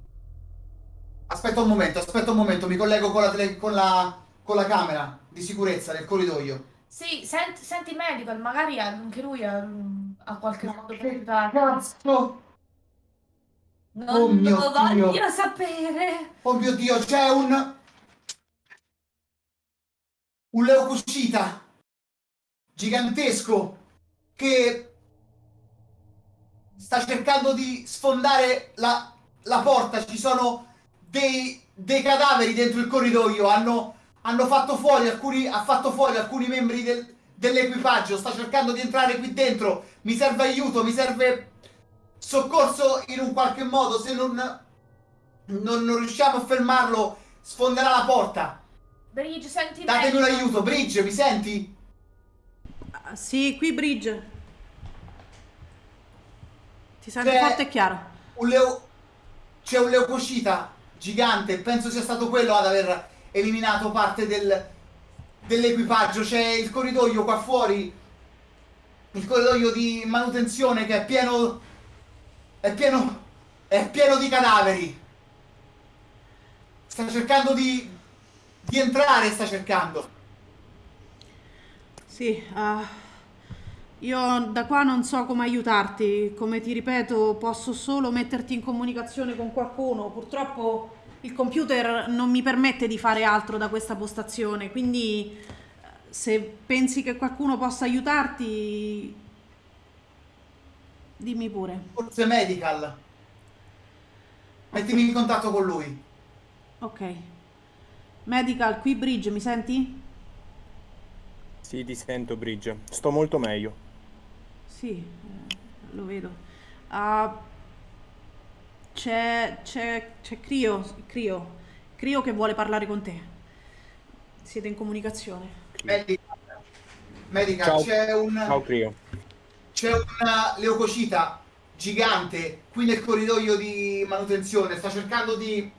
Aspetta un momento, aspetta un momento, mi collego con la, tele- con la, con la camera di sicurezza del corridoio. Sì, senti, senti medical, magari anche lui ha, ha qualche modo per aiutare. cazzo? Non Oh lo voglio Dio. sapere. Oh mio Dio, c'è un... Un leucocita gigantesco che sta cercando di sfondare la, la porta. Ci sono dei, dei cadaveri dentro il corridoio. Hanno, hanno fatto fuori alcuni, ha fatto fuori alcuni membri del- dell'equipaggio. Sta cercando di entrare qui dentro. Mi serve aiuto, mi serve soccorso in un qualche modo. Se non, non, non riusciamo a fermarlo, sfonderà la porta. Bridge, senti Datemi un aiuto, Bridge, mi senti? Ah, Sì, qui Bridge. Ti sento C'è- forte e chiaro. Un leo... C'è un leucocita gigante, penso sia stato quello ad aver eliminato parte del... dell'equipaggio. C'è il corridoio qua fuori, il corridoio di manutenzione che è pieno... è pieno... è pieno di cadaveri. Sta cercando di... di entrare, sta cercando. Sì, ah, io da qua non so come aiutarti. Come ti ripeto, posso solo metterti in comunicazione con qualcuno. Purtroppo il computer non mi permette di fare altro da questa postazione, quindi se pensi che qualcuno possa aiutarti, dimmi pure. Forse medical. Mettimi in contatto con lui. Ok. Medical, qui Bridge, mi senti? Sì, ti sento, Bridge. Sto molto meglio. Sì, eh, lo vedo. Ah, c'è, c'è, c'è Crio, Crio, Crio che vuole parlare con te. Siete in comunicazione. Medical, medical Ciao. c'è un Ciao, Crio. c'è una leucocita gigante qui nel corridoio di manutenzione. Sta cercando di,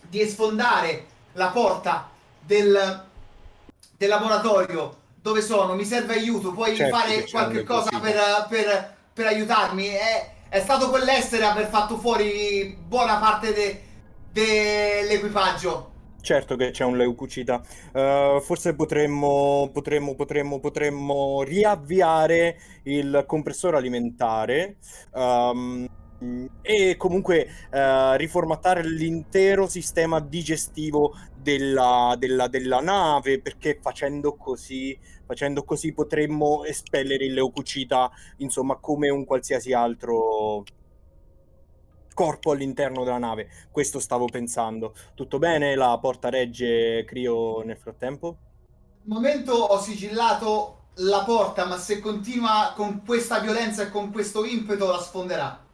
di sfondare la porta del, del laboratorio dove sono. Mi serve aiuto. Puoi Certo fare qualche cosa per, per- per aiutarmi? È, è stato quell'essere aver fatto fuori buona parte de- dell'equipaggio. Certo che c'è un leucocita. Eh, forse potremmo, potremmo, potremmo, potremmo riavviare il compressore alimentare ehm, e comunque eh, riformattare l'intero sistema digestivo della, della- della nave perché facendo così, facendo così potremmo espellere il leucocita insomma come un qualsiasi altro corpo all'interno della nave. Questo stavo pensando. Tutto bene? La porta regge Crio nel frattempo? Al momento ho sigillato la porta, ma se continua con questa violenza e con questo impeto la sfonderà.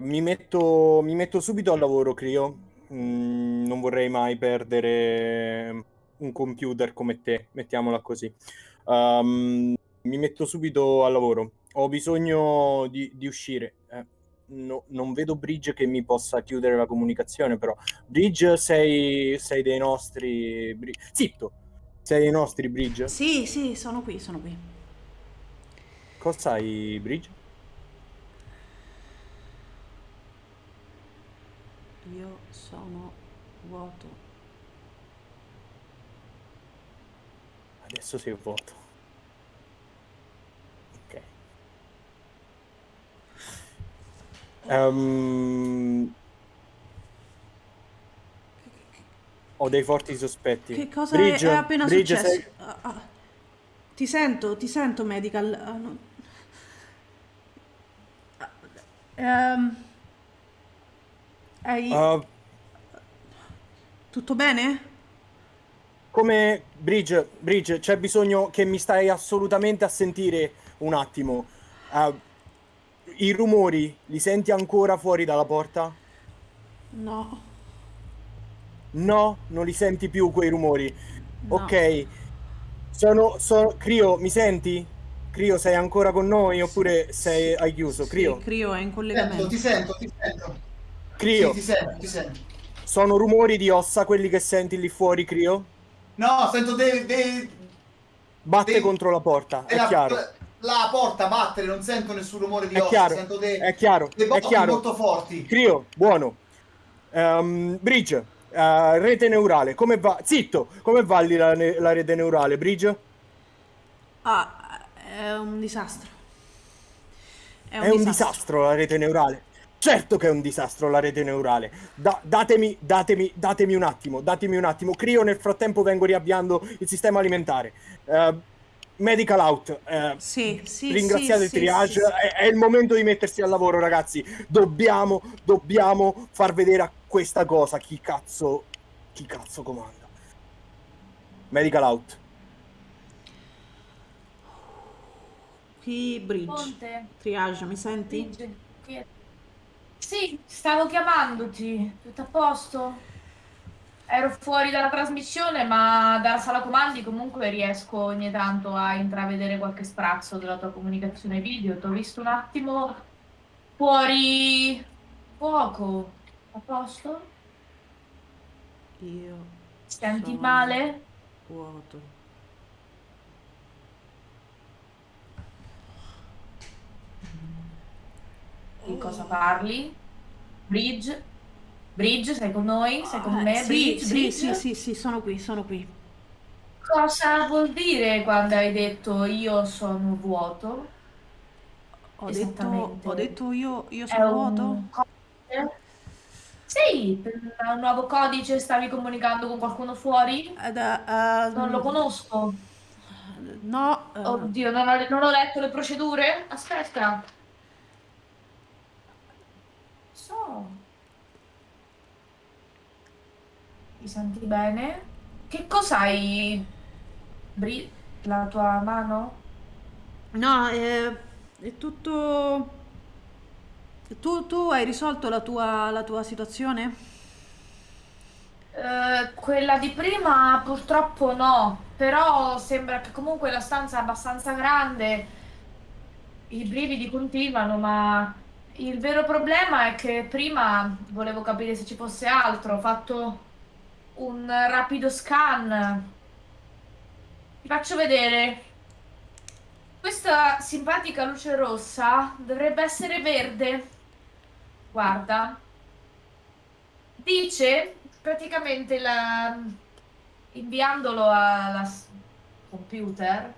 Mi metto, mi metto subito al lavoro, Crio. Mm, non vorrei mai perdere un computer come te, mettiamola così. Um, mi metto subito al lavoro. Ho bisogno di, di uscire. Eh, no- non vedo Bridge che mi possa chiudere la comunicazione, però. Bridge, sei, sei dei nostri... Bri- Zitto! Sei dei nostri, Bridge? Sì, sì, sono qui, sono qui. Cosa hai, Bridge? Io sono vuoto. Adesso sei vuoto. Ok. Ehm, ho dei forti sospetti. Che cosa è- Bridge, è, appena Bridge, successo? sei- Ah, ah. Ti sento, ti sento, medical. Ah, no. Ehm, hai- Uh, tutto bene? come Bridge, Bridge, c'è bisogno che mi stai assolutamente a sentire un attimo. Uh, I rumori li senti ancora fuori dalla porta? No. No, non li senti più quei rumori. No. Ok. Sono, sono... Crio, mi senti? Crio, sei ancora con noi oppure sei, hai chiuso? Sì, Crio, Crio è in Sento, collegamento. ti sento, ti sento. Crio, Sì, ti sento, ti sento. sono rumori di ossa quelli che senti lì fuori, Crio? No, sento dei... dei- Batte Sì. contro la porta, è della- chiaro. La porta battere, non sento nessun rumore di È ossa, chiaro, sento dei, è chiaro, dei è chiaro. molto forti. Crio, buono. Ehm, Bridge, eh, rete neurale, come va? Zitto, come va lì la, la rete neurale, Bridge? Ah, è un disastro. È un, È un disastro. disastro la rete neurale. Certo che è un disastro la rete neurale. Da- datemi, datemi, datemi un attimo, datemi un attimo. Crio nel frattempo vengo riavviando il sistema alimentare. Eh, medical out. eh, Sì, sì, ringraziate sì, triage. sì, sì. È, è il momento di mettersi al lavoro, ragazzi. Dobbiamo, dobbiamo far vedere a questa cosa chi cazzo, chi cazzo comanda. Medical out. Qui Bridge. Ponte, Triage, mi senti? Qui- Sì, stavo chiamandoti. Tutto a posto? Ero fuori dalla trasmissione, ma dalla sala comandi comunque riesco ogni tanto a intravedere qualche sprazzo della tua comunicazione video. Ti ho visto un attimo fuori fuoco. A posto? Io Senti male? vuoto. Di cosa parli? Bridge? Bridge, sei con noi? Sei con Eh, me? sì, Bridge? sì, Bridge? sì, sì, sì, sono qui, sono qui. Cosa vuol dire quando hai detto io sono vuoto? Ho detto, ho detto io, io sono vuoto? codice? Sì, un nuovo codice stavi comunicando con qualcuno fuori? Ed, eh, Non lo conosco. No, eh, Oddio, non ho, non ho letto le procedure? Aspetta. So. Ti senti bene? Che cos'hai? Bri- la tua mano? no, eh, è tutto... Tu, tu hai risolto la tua, la tua situazione? Eh, quella di prima purtroppo no, però sembra che comunque la stanza è abbastanza grande, i brividi continuano, ma il vero problema è che prima volevo capire se ci fosse altro, ho fatto un rapido scan. Ti faccio vedere. Questa simpatica luce rossa dovrebbe essere verde. Guarda. Dice praticamente la- inviandolo al computer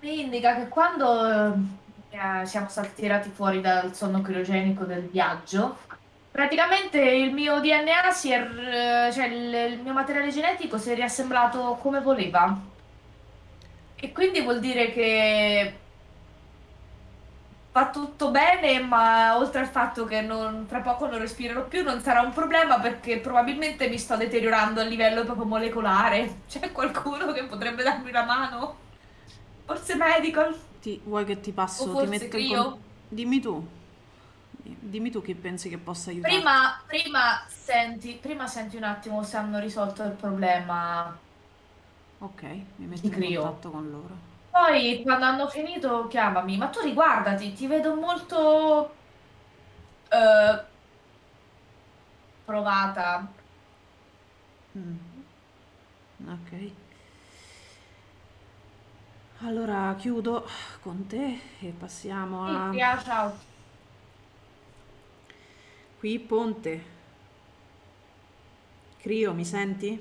mi indica che quando eh, siamo stati tirati fuori dal sonno criogenico del viaggio praticamente il mio DNA si è r- cioè il, il mio materiale genetico si è riassemblato come voleva e quindi vuol dire che va tutto bene, ma oltre al fatto che non- tra poco non respirerò più, non sarà un problema perché probabilmente mi sto deteriorando a livello proprio molecolare. C'è qualcuno che potrebbe darmi una mano? Forse medical? Ti, vuoi che ti passo? O Ti forse metto in Crio? con- Dimmi tu. Dimmi tu chi pensi che possa aiutarti. Prima, prima senti, prima senti un attimo se hanno risolto il problema. Ok, mi metto Ti in Crio. contatto con loro. Poi quando hanno finito chiamami, ma tu riguardati, ti vedo molto eh, provata. Mm. Ok. Allora chiudo con te e passiamo Sì, a... Pia, ciao. Qui Ponte. Crio, mi senti?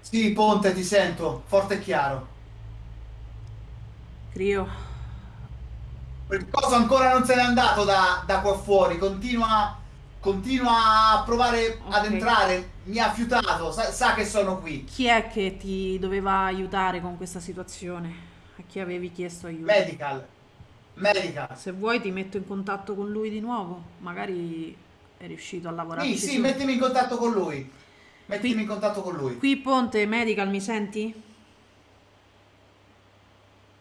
Sì, Ponte, ti sento, forte e chiaro. Crio, Quel coso ancora non se n'è andato da, da qua fuori, continua, continua a provare ad Ok. entrare, mi ha fiutato, sa, sa che sono qui. chi è che ti doveva aiutare con questa situazione? A chi avevi chiesto aiuto? Medical, medical. Se vuoi ti metto in contatto con lui di nuovo, magari è riuscito a lavorarci Sì, sì, su. mettimi in contatto con lui. Mettimi Qui- in contatto con lui. Qui Ponte Medical, mi senti?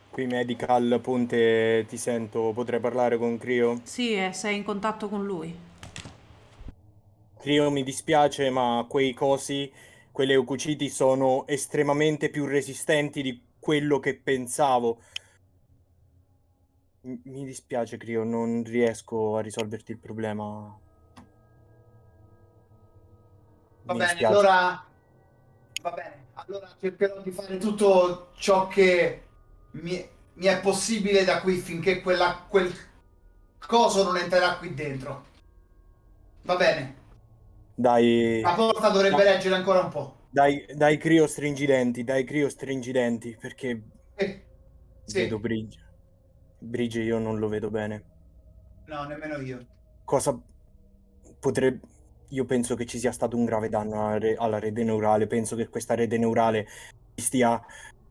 Qui Medical, Ponte, ti sento, potrei parlare con Crio? Sì, eh, sei in contatto con lui. Crio, mi dispiace, ma quei cosi, quelle leucociti sono estremamente più resistenti di quello che pensavo. M- Mi dispiace, Crio, non riesco a risolverti il problema. Va Mi bene, dispiace. allora va bene, allora cercherò di fare tutto ciò che mi, mi è possibile da qui finché quella, quel coso non entrerà qui dentro. Va bene, Dai, la porta dovrebbe No. reggere ancora un po'. dai, dai Crio stringi i denti, dai Crio stringi i denti, perché Eh, sì, vedo Bridge. Bridge io non lo vedo bene. no, nemmeno io. Cosa potrebbe... Io penso che ci sia stato un grave danno alla, re- alla rete neurale, penso che questa rete neurale ci stia,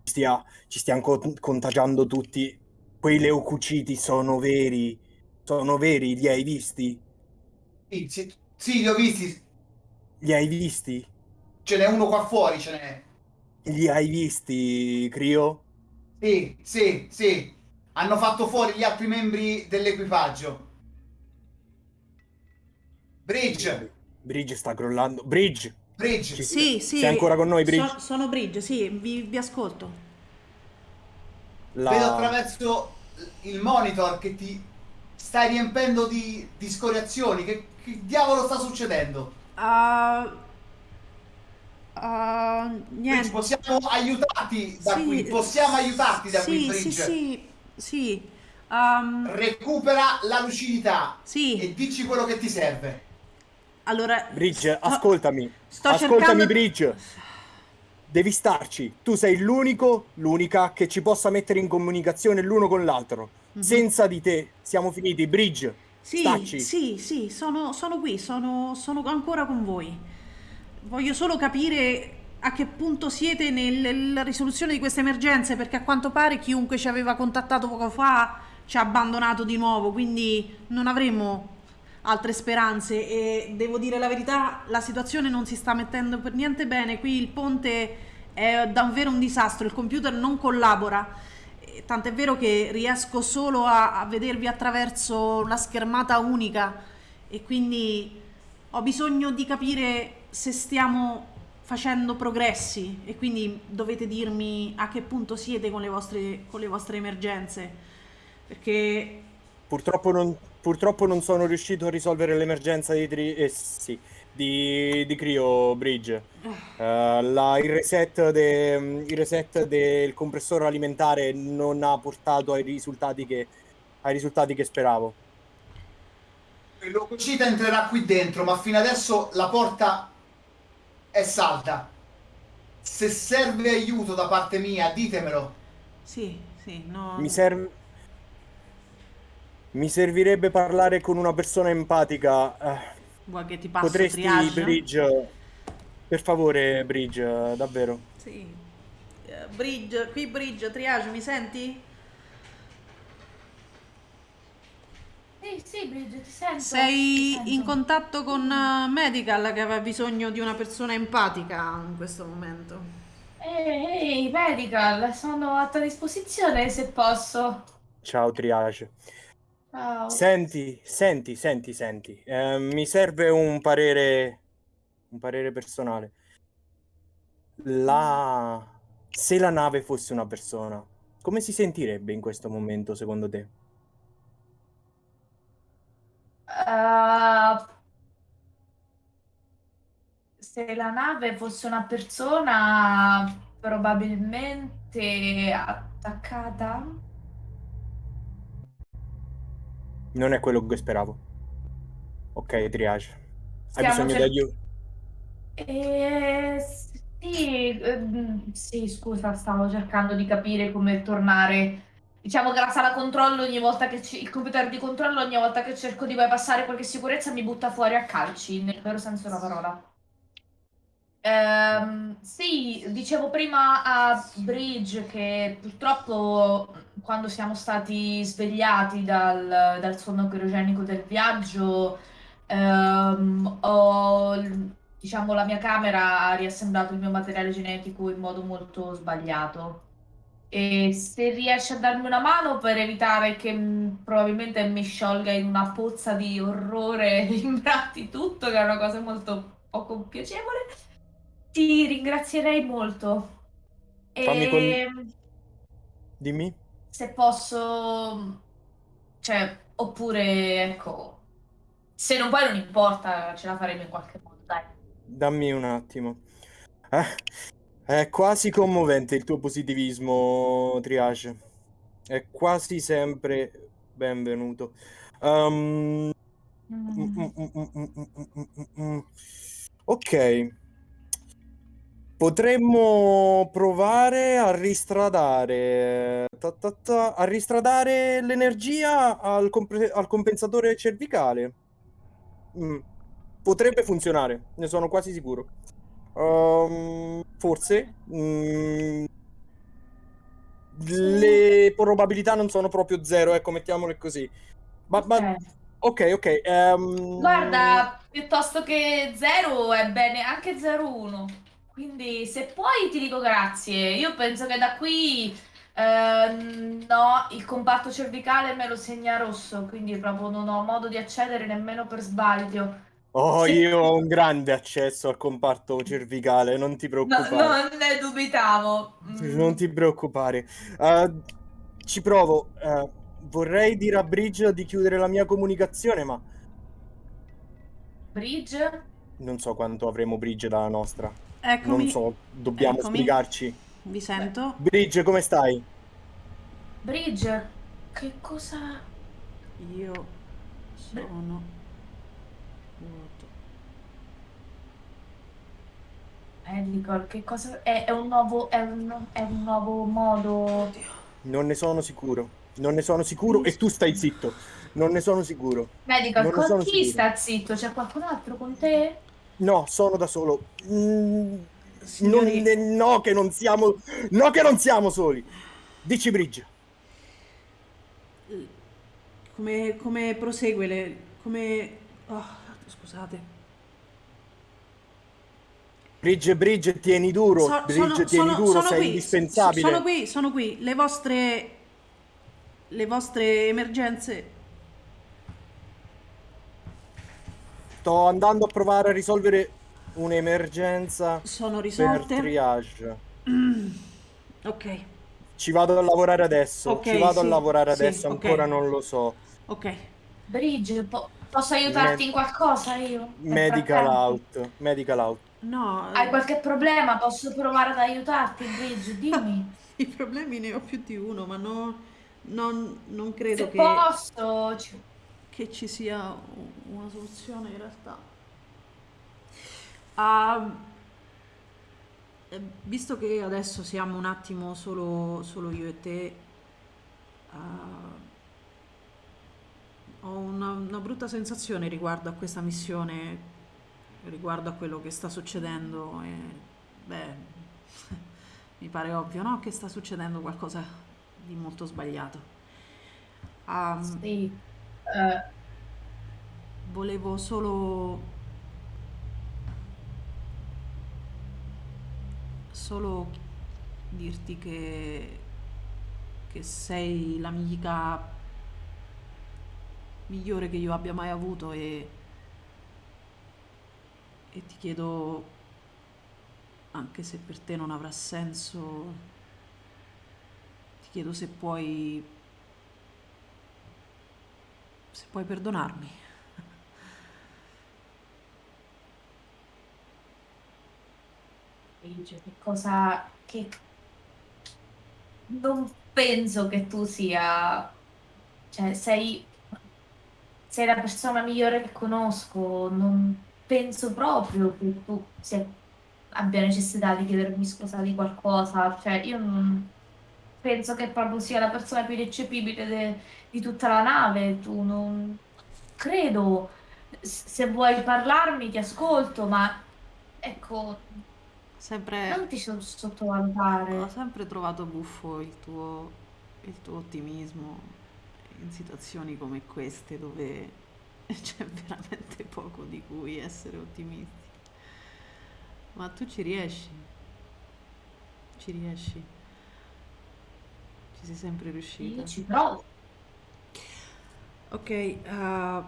ci stia, ci stia co- contagiando tutti. Quei leucociti sono veri, sono veri, li hai visti? Sì, sì, li ho visti, Li hai visti? ce n'è uno qua fuori, ce n'è. Li hai visti, Crio? Sì, sì, sì. Hanno fatto fuori gli altri membri dell'equipaggio. Bridge, Bridge sta crollando. Bridge, Bridge. Ci- Sì, sì. Sei ancora con noi, Bridge? So- sono Bridge, sì, vi, vi ascolto. la- Vedo attraverso il monitor che ti stai riempendo di, di scoriazioni. Che, che diavolo sta succedendo? Ah, Bridge, niente. possiamo aiutarti da Sì, qui. Possiamo aiutarti da sì, qui, Sì, Bridge. sì, sì. Um, Recupera la lucidità sì, e dici quello che ti serve. allora... Bridge, sto- ascoltami. sto ascoltami, cercando- Bridge. Devi starci. Tu sei l'unico, l'unica che ci possa mettere in comunicazione l'uno con l'altro. Mhm. Senza di te siamo finiti. Bridge, Sì, stacci. sì, sì, sono, sono qui, sono, sono ancora con voi. Voglio solo capire a che punto siete nel- nella risoluzione di queste emergenze, perché a quanto pare chiunque ci aveva contattato poco fa ci ha abbandonato di nuovo, quindi non avremo altre speranze e devo dire la verità, la situazione non si sta mettendo per niente bene, qui il ponte è davvero un disastro, il computer non collabora. Tant'è vero che riesco solo a, a vedervi attraverso la schermata unica e quindi ho bisogno di capire se stiamo facendo progressi e quindi dovete dirmi a che punto siete con le vostre, con le vostre emergenze. Perché Purtroppo non, purtroppo non sono riuscito a risolvere l'emergenza di, tri- eh, sì, di, di Crio Bridge. Eh, la- il reset, de- il reset del compressore alimentare non ha portato ai risultati che, ai risultati che speravo. Il leucocita entrerà qui dentro, ma fino adesso la porta è salda. Se serve aiuto da parte mia, ditemelo. sì, sì, no. Mi serve. Mi servirebbe parlare con una persona empatica. Eh, Vuoi che ti passo potresti, triage? Bridge. Per favore, Bridge, eh, davvero. Sì. Eh, Bridge, qui Bridge, triage, mi senti? Sì, sì, Bridget, ti sento. ti Sei sento. in contatto con eh, Medical che aveva bisogno di una persona empatica in questo momento. Ehi, ehi, Medical, sono a tua disposizione se posso. Ciao, Triage. Ciao. Senti, senti, senti, senti. Eh, mi serve un parere, un parere personale. La... Se la nave fosse una persona, come si sentirebbe in questo momento, secondo te? Uh, se la nave fosse una persona, probabilmente attaccata. Non è quello che speravo. Ok, triage. Hai bisogno di cer- aiuto? Eh, sì, ehm, sì, scusa, stavo cercando di capire come tornare. Diciamo che la sala controllo ogni volta che ci- il computer di controllo ogni volta che cerco di bypassare qualche sicurezza mi butta fuori a calci, nel vero senso della parola. Ehm, sì, dicevo prima a Bridge che purtroppo quando siamo stati svegliati dal, dal sonno chirogenico del viaggio, ehm, ho, diciamo, la mia camera ha riassemblato il mio materiale genetico in modo molto sbagliato. E se riesci a darmi una mano per evitare che mh, probabilmente mi sciolga in una pozza di orrore e imbratti tutto, che è una cosa molto poco piacevole, ti ringrazierei molto. Fammi con- E Dimmi. Se posso, cioè, oppure ecco, se non puoi non importa, ce la faremo in qualche modo, dai. Dammi un attimo. Eh, è quasi commovente il tuo positivismo, Triage. È quasi sempre benvenuto. Um, Mm. Ok. Potremmo provare a ristradare, ta, ta, ta, a ristradare l'energia al, al compensatore cervicale. Mm. Potrebbe funzionare, ne sono quasi sicuro. Ehm, forse. mm, le probabilità non sono proprio zero, ecco, mettiamole così. Ma, ma- Ok. ok, ehm, Guarda, piuttosto che 0 è bene anche 0-1. Quindi se puoi ti dico grazie. Io penso che da qui ehm, no, il comparto cervicale me lo segna rosso, quindi proprio non ho modo di accedere nemmeno per sbaglio. Oh, Se- io ho un grande accesso al comparto cervicale, non ti No, preoccupare. non ne dubitavo. Mm. Non ti preoccupare. Eh, ci provo. Eh, vorrei dire a Bridge di chiudere la mia comunicazione, ma Bridge? non so quanto avremo Bridge dalla nostra. Eccomi, Non so, dobbiamo Eccomi. spiegarci. vi sento. Bridge, come stai? Bridge? Che cosa... Io sono vuoto. Eh, Nicole, che cosa... È, è un nuovo... È un, è un nuovo modo... Non ne sono sicuro. Non ne sono sicuro e tu stai zitto. Non ne sono sicuro. Medical, Non con chi sicuro. sta zitto? C'è qualcun altro con te? No, sono da solo. Mm, Signori- non- no, che non siamo. No, che non siamo soli. Dici Bridge. Come, come prosegue le... come... oh, scusate. Bridge, Bridge, tieni duro. So- Bridge, tieni duro, sei qui, indispensabile. Sono qui, sono qui. Le vostre... Le vostre emergenze... Sto andando a provare a risolvere un'emergenza Sono per risolte. triage. Ok, Ci vado a lavorare adesso. Ok, Ci vado sì, a lavorare sì, adesso, ok. ancora non lo so. ok. Bridge, po- posso aiutarti Me- in qualcosa io? Medical out. Medical out. No, Hai qualche problema? Posso provare ad aiutarti, Bridge? Dimmi. i problemi ne ho più di uno, ma no, non, non credo Se che, posso... ci- che ci sia una soluzione in realtà. Eh, visto che adesso siamo un attimo solo, solo io e te, ah, ho una, una brutta sensazione riguardo a questa missione, riguardo a quello che sta succedendo. E, beh, mi pare ovvio, no? Che sta succedendo qualcosa di molto sbagliato. Ah, Sì. Eh, Volevo solo... Solo dirti che... che sei l'amica migliore che io abbia mai avuto e... e ti chiedo, anche se per te non avrà senso, ti chiedo se puoi... se puoi perdonarmi. Che cosa... che... Non penso che tu sia... Cioè, sei... Sei la persona migliore che conosco, non penso proprio che tu sia... abbia necessità di chiedermi scusa di qualcosa, cioè io non... Penso che proprio sia la persona più ineccepibile de- di tutta la nave, tu non... Credo, se vuoi parlarmi ti ascolto, ma ecco, Sempre, non ti so- ho sottovalutare. sempre trovato buffo il tuo, il tuo ottimismo in situazioni come queste dove c'è veramente poco di cui essere ottimisti. Ma tu ci riesci, ci riesci, ci sei sempre riuscita. Io ci provo. Ok, eh,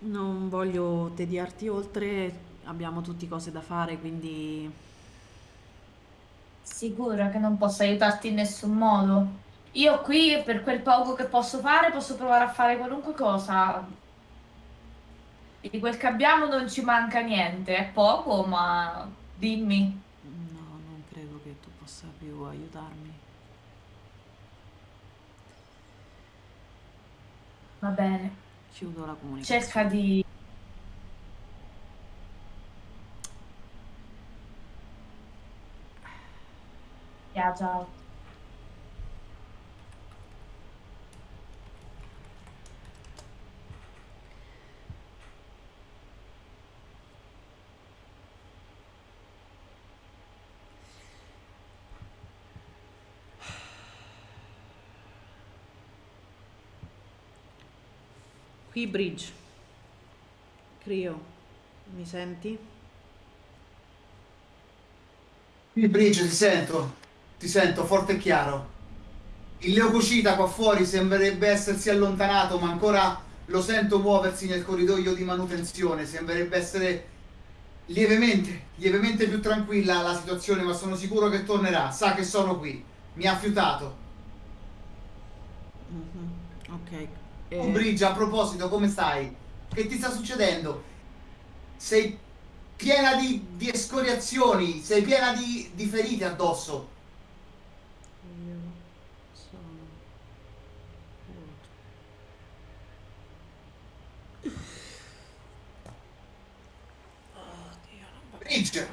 non voglio tediarti oltre, abbiamo tutti cose da fare, quindi Sicura che non posso aiutarti in nessun modo. Io qui, per quel poco che posso fare, posso provare a fare qualunque cosa. Di quel che abbiamo non ci manca niente. È poco, ma dimmi. no, non credo che tu più aiutarmi. Va bene. Chiudo la comunicazione. Cerca di... Ya, ciao. Qui Bridge. Crio, mi senti? Qui Bridge, ti sento, ti sento forte e chiaro. Il leucocita qua fuori sembrerebbe essersi allontanato, ma ancora lo sento muoversi nel corridoio di manutenzione. Sembrerebbe essere lievemente, lievemente più tranquilla la situazione, ma sono sicuro che tornerà. Sa che sono qui. Mi ha fiutato. Mhm, Ok. Eh, Bridge, a proposito, come stai? Che ti sta succedendo? Sei piena di, di escoriazioni, sei piena di, di ferite addosso. io sono vuoto. Oddio, non. Bridge!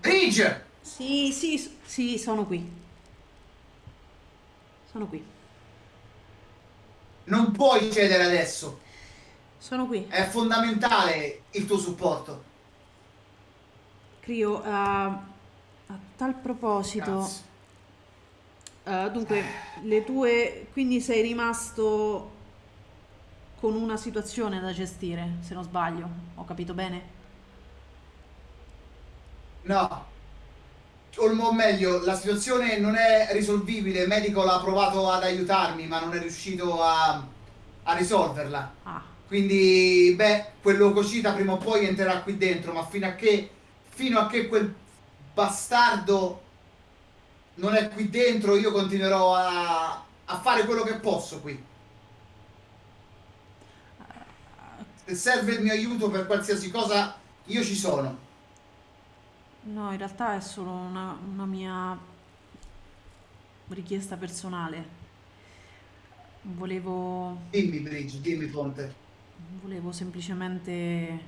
Bridge! Sì, sì, sì, sono qui. Sono qui. Non puoi cedere adesso. Sono qui. È fondamentale il tuo supporto. Crio, eh, a tal proposito, eh, dunque, le tue, quindi sei rimasto con una situazione da gestire, se non sbaglio, ho capito bene? No. O meglio, la situazione non è risolvibile. Il medico l'ha provato ad aiutarmi, ma non è riuscito a, a risolverla. Ah, Quindi, beh, quel leucocita prima o poi entrerà qui dentro, ma fino a che, fino a che quel bastardo non è qui dentro, io continuerò a, a fare quello che posso qui. Se serve il mio aiuto per qualsiasi cosa, io ci sono. No, in realtà è solo una, una mia richiesta personale. Volevo, Dimmi, Bridge, dimmi, Fonte. volevo semplicemente,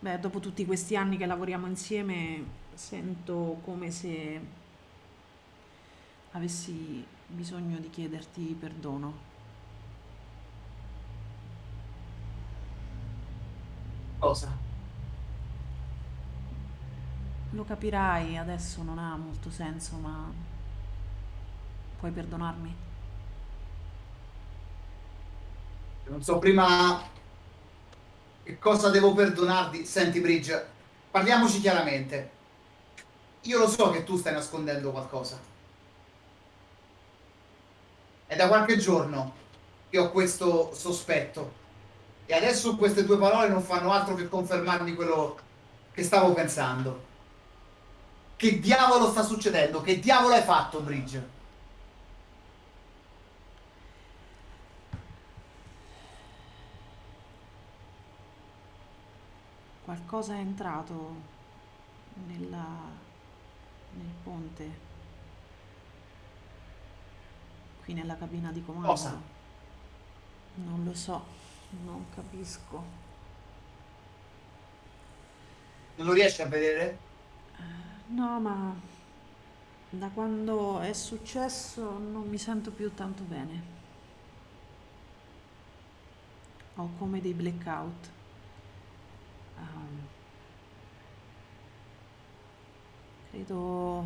beh, dopo tutti questi anni che lavoriamo insieme, sento come se avessi bisogno di chiederti perdono. Cosa? Lo capirai, adesso non ha molto senso, ma puoi perdonarmi? Non so prima che cosa devo perdonarti. Senti, Bridge, parliamoci chiaramente. Io lo so che tu stai nascondendo qualcosa. È da qualche giorno che ho questo sospetto. E adesso queste tue parole non fanno altro che confermarmi quello che stavo pensando. Che diavolo sta succedendo? Che diavolo hai fatto, Bridge? Qualcosa è entrato nella, nel ponte, qui nella cabina di comando. Cosa? Non lo so, non capisco. Non lo riesci a vedere? No, ma da quando è successo non mi sento più tanto bene. Ho come dei blackout. Ehm, credo,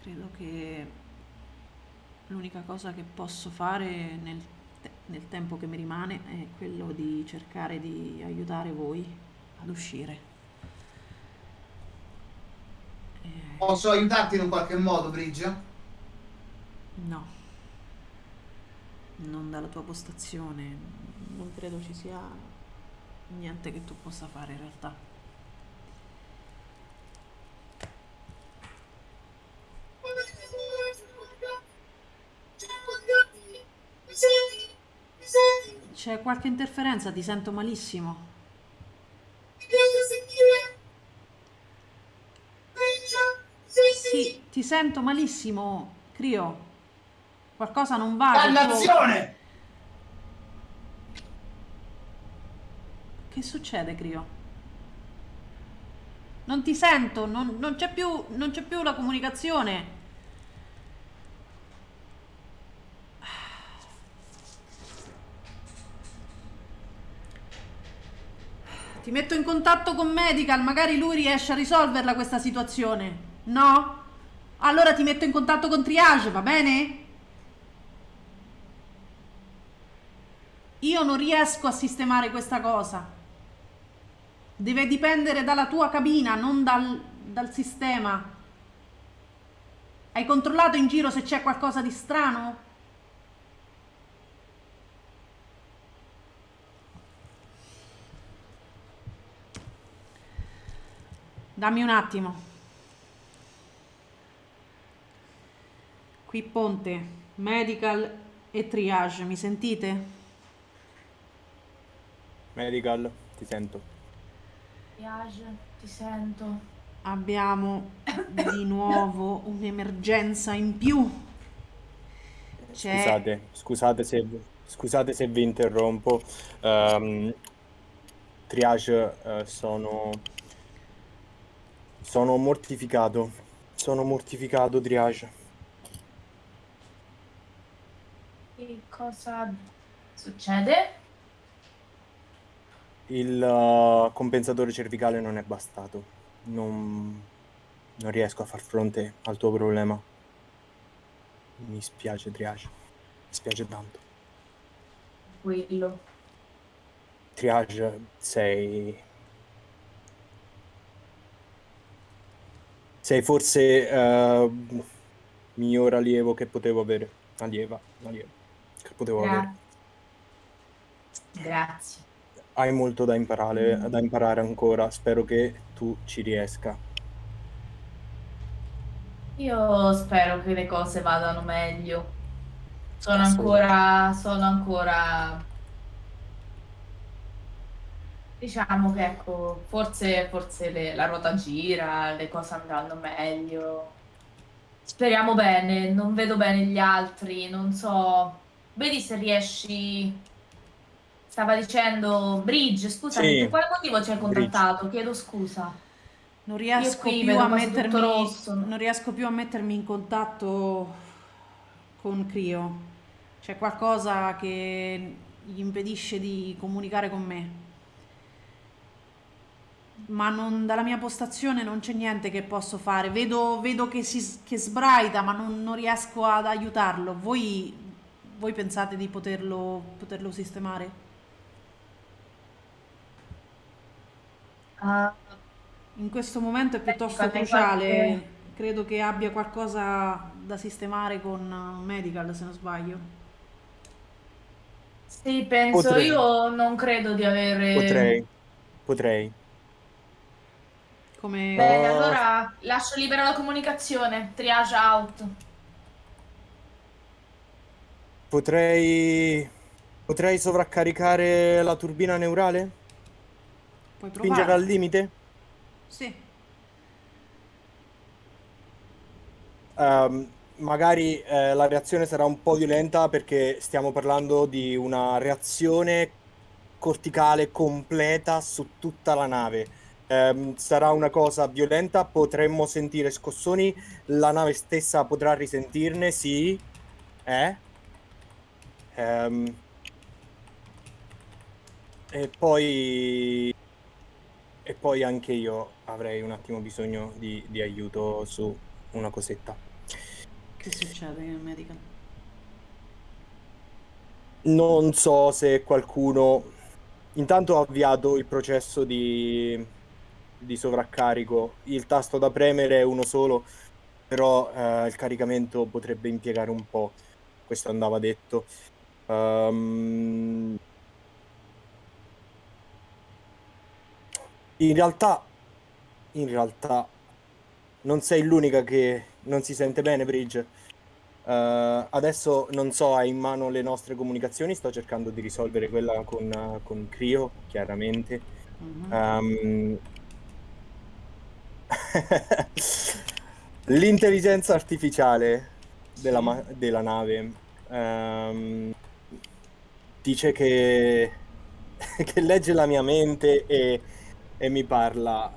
credo che l'unica cosa che posso fare nel, te- nel tempo che mi rimane è quello di cercare di aiutare voi ad uscire. Eh, Posso aiutarti in un qualche modo, Bridge? No, non dalla tua postazione, non credo ci sia niente che tu possa fare in realtà. C'è qualche interferenza, ti sento malissimo. Sento malissimo, Crio. Qualcosa non va. tuo- Dannazione! Che succede, Crio? Non ti sento, non, non c'è più, non c'è più la comunicazione. Ti metto in contatto con Medical, magari lui riesce a risolverla questa situazione. No? Allora ti metto in contatto con Triage, va bene? Io non riesco a sistemare questa cosa. Deve dipendere dalla tua cabina, non dal, dal sistema. Hai controllato in giro se c'è qualcosa di strano? Dammi un attimo. Qui ponte, medical e triage, mi sentite? Medical, ti sento. Piage, ti sento. Abbiamo di nuovo un'emergenza in più. Scusate, scusate se, scusate se vi interrompo. Ehm, triage, eh, sono, sono mortificato. Sono mortificato, Triage. Che cosa succede? Il eh, compensatore cervicale non è bastato. Non, non riesco a far fronte al tuo problema. Mi spiace, Triage. Mi spiace tanto. Quello. Triage, sei... Sei forse eh, miglior allievo che potevo avere. Allieva, allievo, che potevo avere. Grazie. Grazie. Hai molto da imparare, Mm. da imparare ancora. Spero che tu ci riesca. Io spero che le cose vadano meglio. Sono ancora, sono ancora, diciamo che ecco, forse, forse le- la ruota gira, le cose andranno meglio. Speriamo bene, non vedo bene gli altri, non so. Vedi se riesci. Stava dicendo Bridge, scusami, Sì, per quale motivo ci hai Bridge. contattato? Chiedo scusa. Non riesco, mettermi, rosso. non riesco più a mettermi in contatto con Crio. C'è qualcosa che gli impedisce di comunicare con me. Ma non- dalla mia postazione non c'è niente che posso fare. Vedo, vedo che, si, che sbraita, ma non, non riesco ad aiutarlo. Voi, voi pensate di poterlo, poterlo sistemare? Ah, In questo momento è piuttosto cruciale. qualche- Credo che abbia qualcosa da sistemare con uh, Medical, se non sbaglio. Sì, penso Potrei. io non credo di avere. Potrei, potrei. Come... Bene, Oh. allora lascio libera la comunicazione. Triage out. Potrei... Potrei sovraccaricare la turbina neurale? Puoi Spingere provare. al limite? Sì. Ehm, magari eh, la reazione sarà un po' violenta perché stiamo parlando di una reazione corticale completa su tutta la nave. Ehm, sarà una cosa violenta, potremmo sentire scossoni, la nave stessa potrà risentirne, sì. Eh? Ehm, e poi... E poi anche io avrei un attimo bisogno di, di aiuto su una cosetta. Che succede in medical? Non so se qualcuno... Intanto ho avviato il processo di, di sovraccarico. Il tasto da premere è uno solo, però eh, il caricamento potrebbe impiegare un po'. Questo andava detto. Ehm, in realtà, in realtà, non sei l'unica che non si sente bene, Bridge. Eh, adesso non so, hai in mano le nostre comunicazioni, sto cercando di risolvere quella con, con Crio, chiaramente. Mhm. Ehm, L'intelligenza artificiale della, Sì. della nave ehm, dice che, che legge la mia mente e, e mi parla.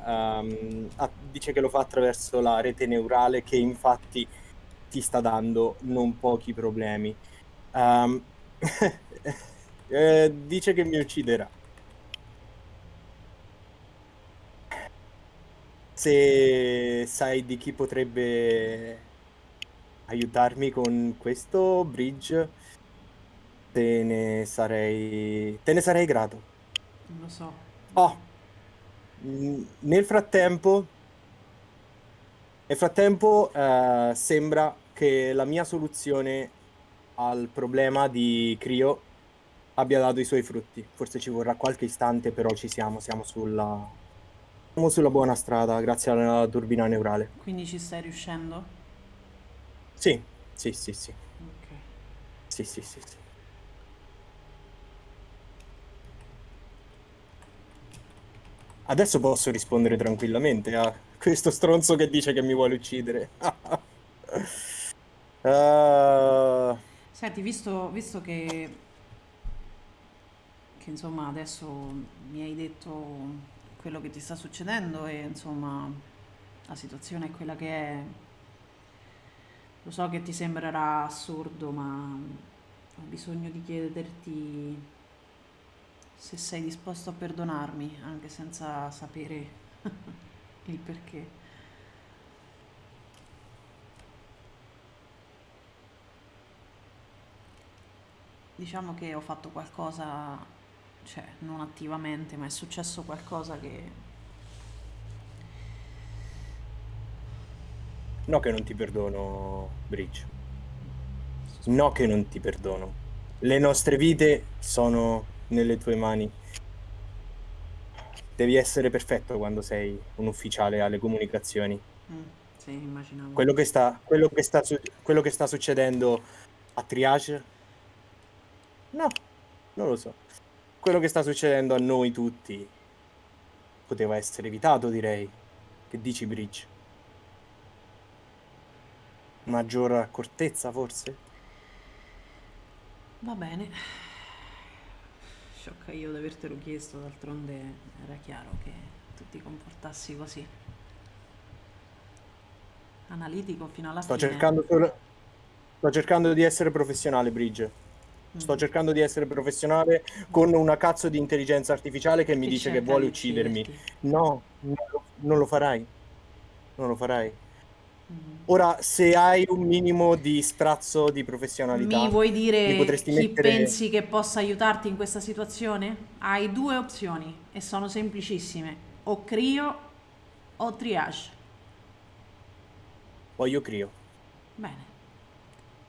a- dice che lo fa attraverso la rete neurale che infatti ti sta dando non pochi problemi. Ehm, eh, dice che mi ucciderà. Se sai di chi potrebbe aiutarmi con questo bridge, te ne sarei, te ne sarei grato. Non lo so. Oh, nel frattempo, nel frattempo eh, sembra che la mia soluzione al problema di Crio abbia dato i suoi frutti. Forse ci vorrà qualche istante, però ci siamo, siamo sulla, siamo sulla buona strada grazie alla turbina neurale. Quindi ci stai riuscendo? Sì, sì, sì, sì, Ok. sì, sì, sì, sì. Adesso posso rispondere tranquillamente a questo stronzo che dice che mi vuole uccidere. Ah, Senti, visto, visto che, che insomma adesso mi hai detto quello che ti sta succedendo e insomma la situazione è quella che è, lo so che ti sembrerà assurdo, ma ho bisogno di chiederti se sei disposto a perdonarmi, anche senza sapere il perché. Diciamo che ho fatto qualcosa, cioè non attivamente, ma è successo qualcosa che... no che non ti perdono, Bridge. No che non ti perdono. Le nostre vite sono nelle tue mani. Devi essere perfetto quando sei un ufficiale alle comunicazioni. Mm, sì, immaginavo. Quello che sta, quello che sta, quello che sta succedendo a Triage? No, non lo so. Quello che sta succedendo a noi tutti poteva essere evitato, direi. Che dici, Bridge? Maggior accortezza, forse? Va bene. Sciocca io di avertelo chiesto, d'altronde era chiaro che tu ti comportassi così. Analitico fino alla Sto fine. cercando solo... Sto cercando di essere professionale, Bridge. Sto Mm. cercando di essere professionale con una cazzo di intelligenza artificiale che mi Che dice che vuole uccidermi. ucciderti. No, non lo, non lo farai. Non lo farai. Mm. Ora, se hai un minimo di sprazzo di professionalità, Mi vuoi mi dire potresti chi mettere... pensi che possa aiutarti in questa situazione? Hai due opzioni e sono semplicissime. O Crio o Triage. Poi io crio. Bene.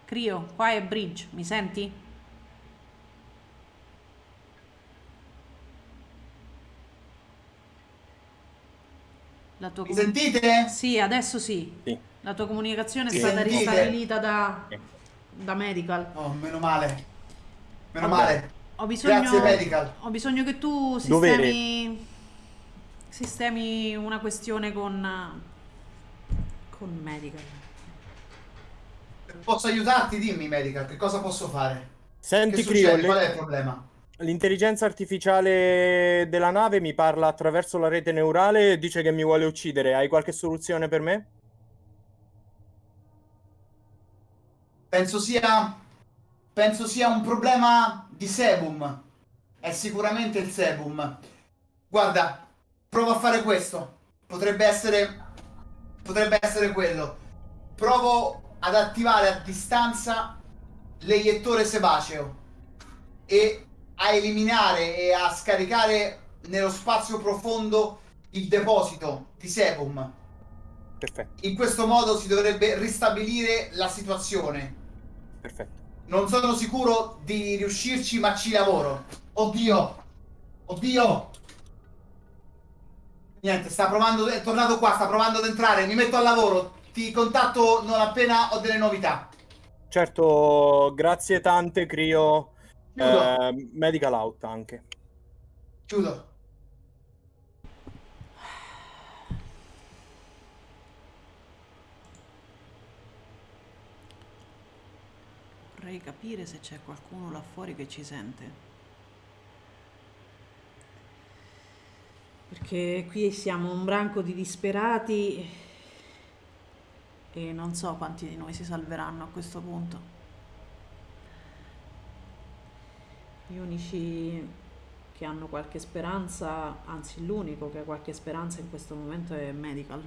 Crio, qua è Bridge, mi senti? La tua Mi sentite? Sì, adesso sì. Sì. La tua comunicazione è stata sentite? ristabilita da, da medical. Oh, meno male. Meno Vabbè. male. Ho bisogno, Grazie, medical. ho bisogno che tu Dovere. sistemi sistemi una questione con con Medical. Posso aiutarti? Dimmi, Medical, che cosa posso fare? Senti, Crio, Qual è il problema? L'intelligenza artificiale della nave mi parla attraverso la rete neurale e dice che mi vuole uccidere. Hai qualche soluzione per me? Penso sia. Penso sia un problema di sebum. È sicuramente il sebum. Guarda, provo a fare questo. Potrebbe essere. Potrebbe essere quello. Provo ad attivare a distanza l'eiettore sebaceo. E a eliminare e a scaricare nello spazio profondo il deposito di sebum. Perfetto. In questo modo si dovrebbe ristabilire la situazione. Perfetto. Non sono sicuro di riuscirci, ma ci lavoro. Oddio! Oddio! Niente, sta provando, è tornato qua, sta provando ad entrare, mi metto al lavoro. Ti contatto non appena ho delle novità. Certo, grazie tante, Crio. Eh, medical out anche. Chiudo. Vorrei capire se c'è qualcuno là fuori che ci sente. Perché qui siamo un branco di disperati e non so quanti di noi si salveranno a questo punto. Gli unici che hanno qualche speranza, anzi l'unico che ha qualche speranza in questo momento è Medical.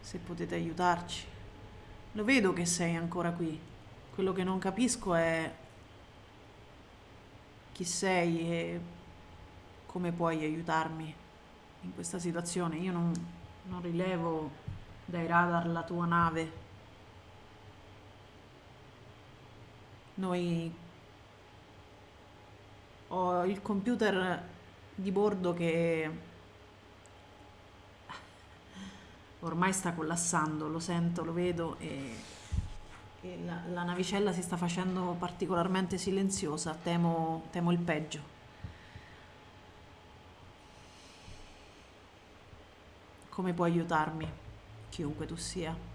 Se potete aiutarci. Lo vedo che sei ancora qui. Quello che non capisco è chi sei e come puoi aiutarmi in questa situazione. Io non, non rilevo dai radar la tua nave. Noi ho il computer di bordo che ormai sta collassando, lo sento, lo vedo e, e la, la navicella si sta facendo particolarmente silenziosa, temo, temo il peggio. Come puoi aiutarmi, chiunque tu sia?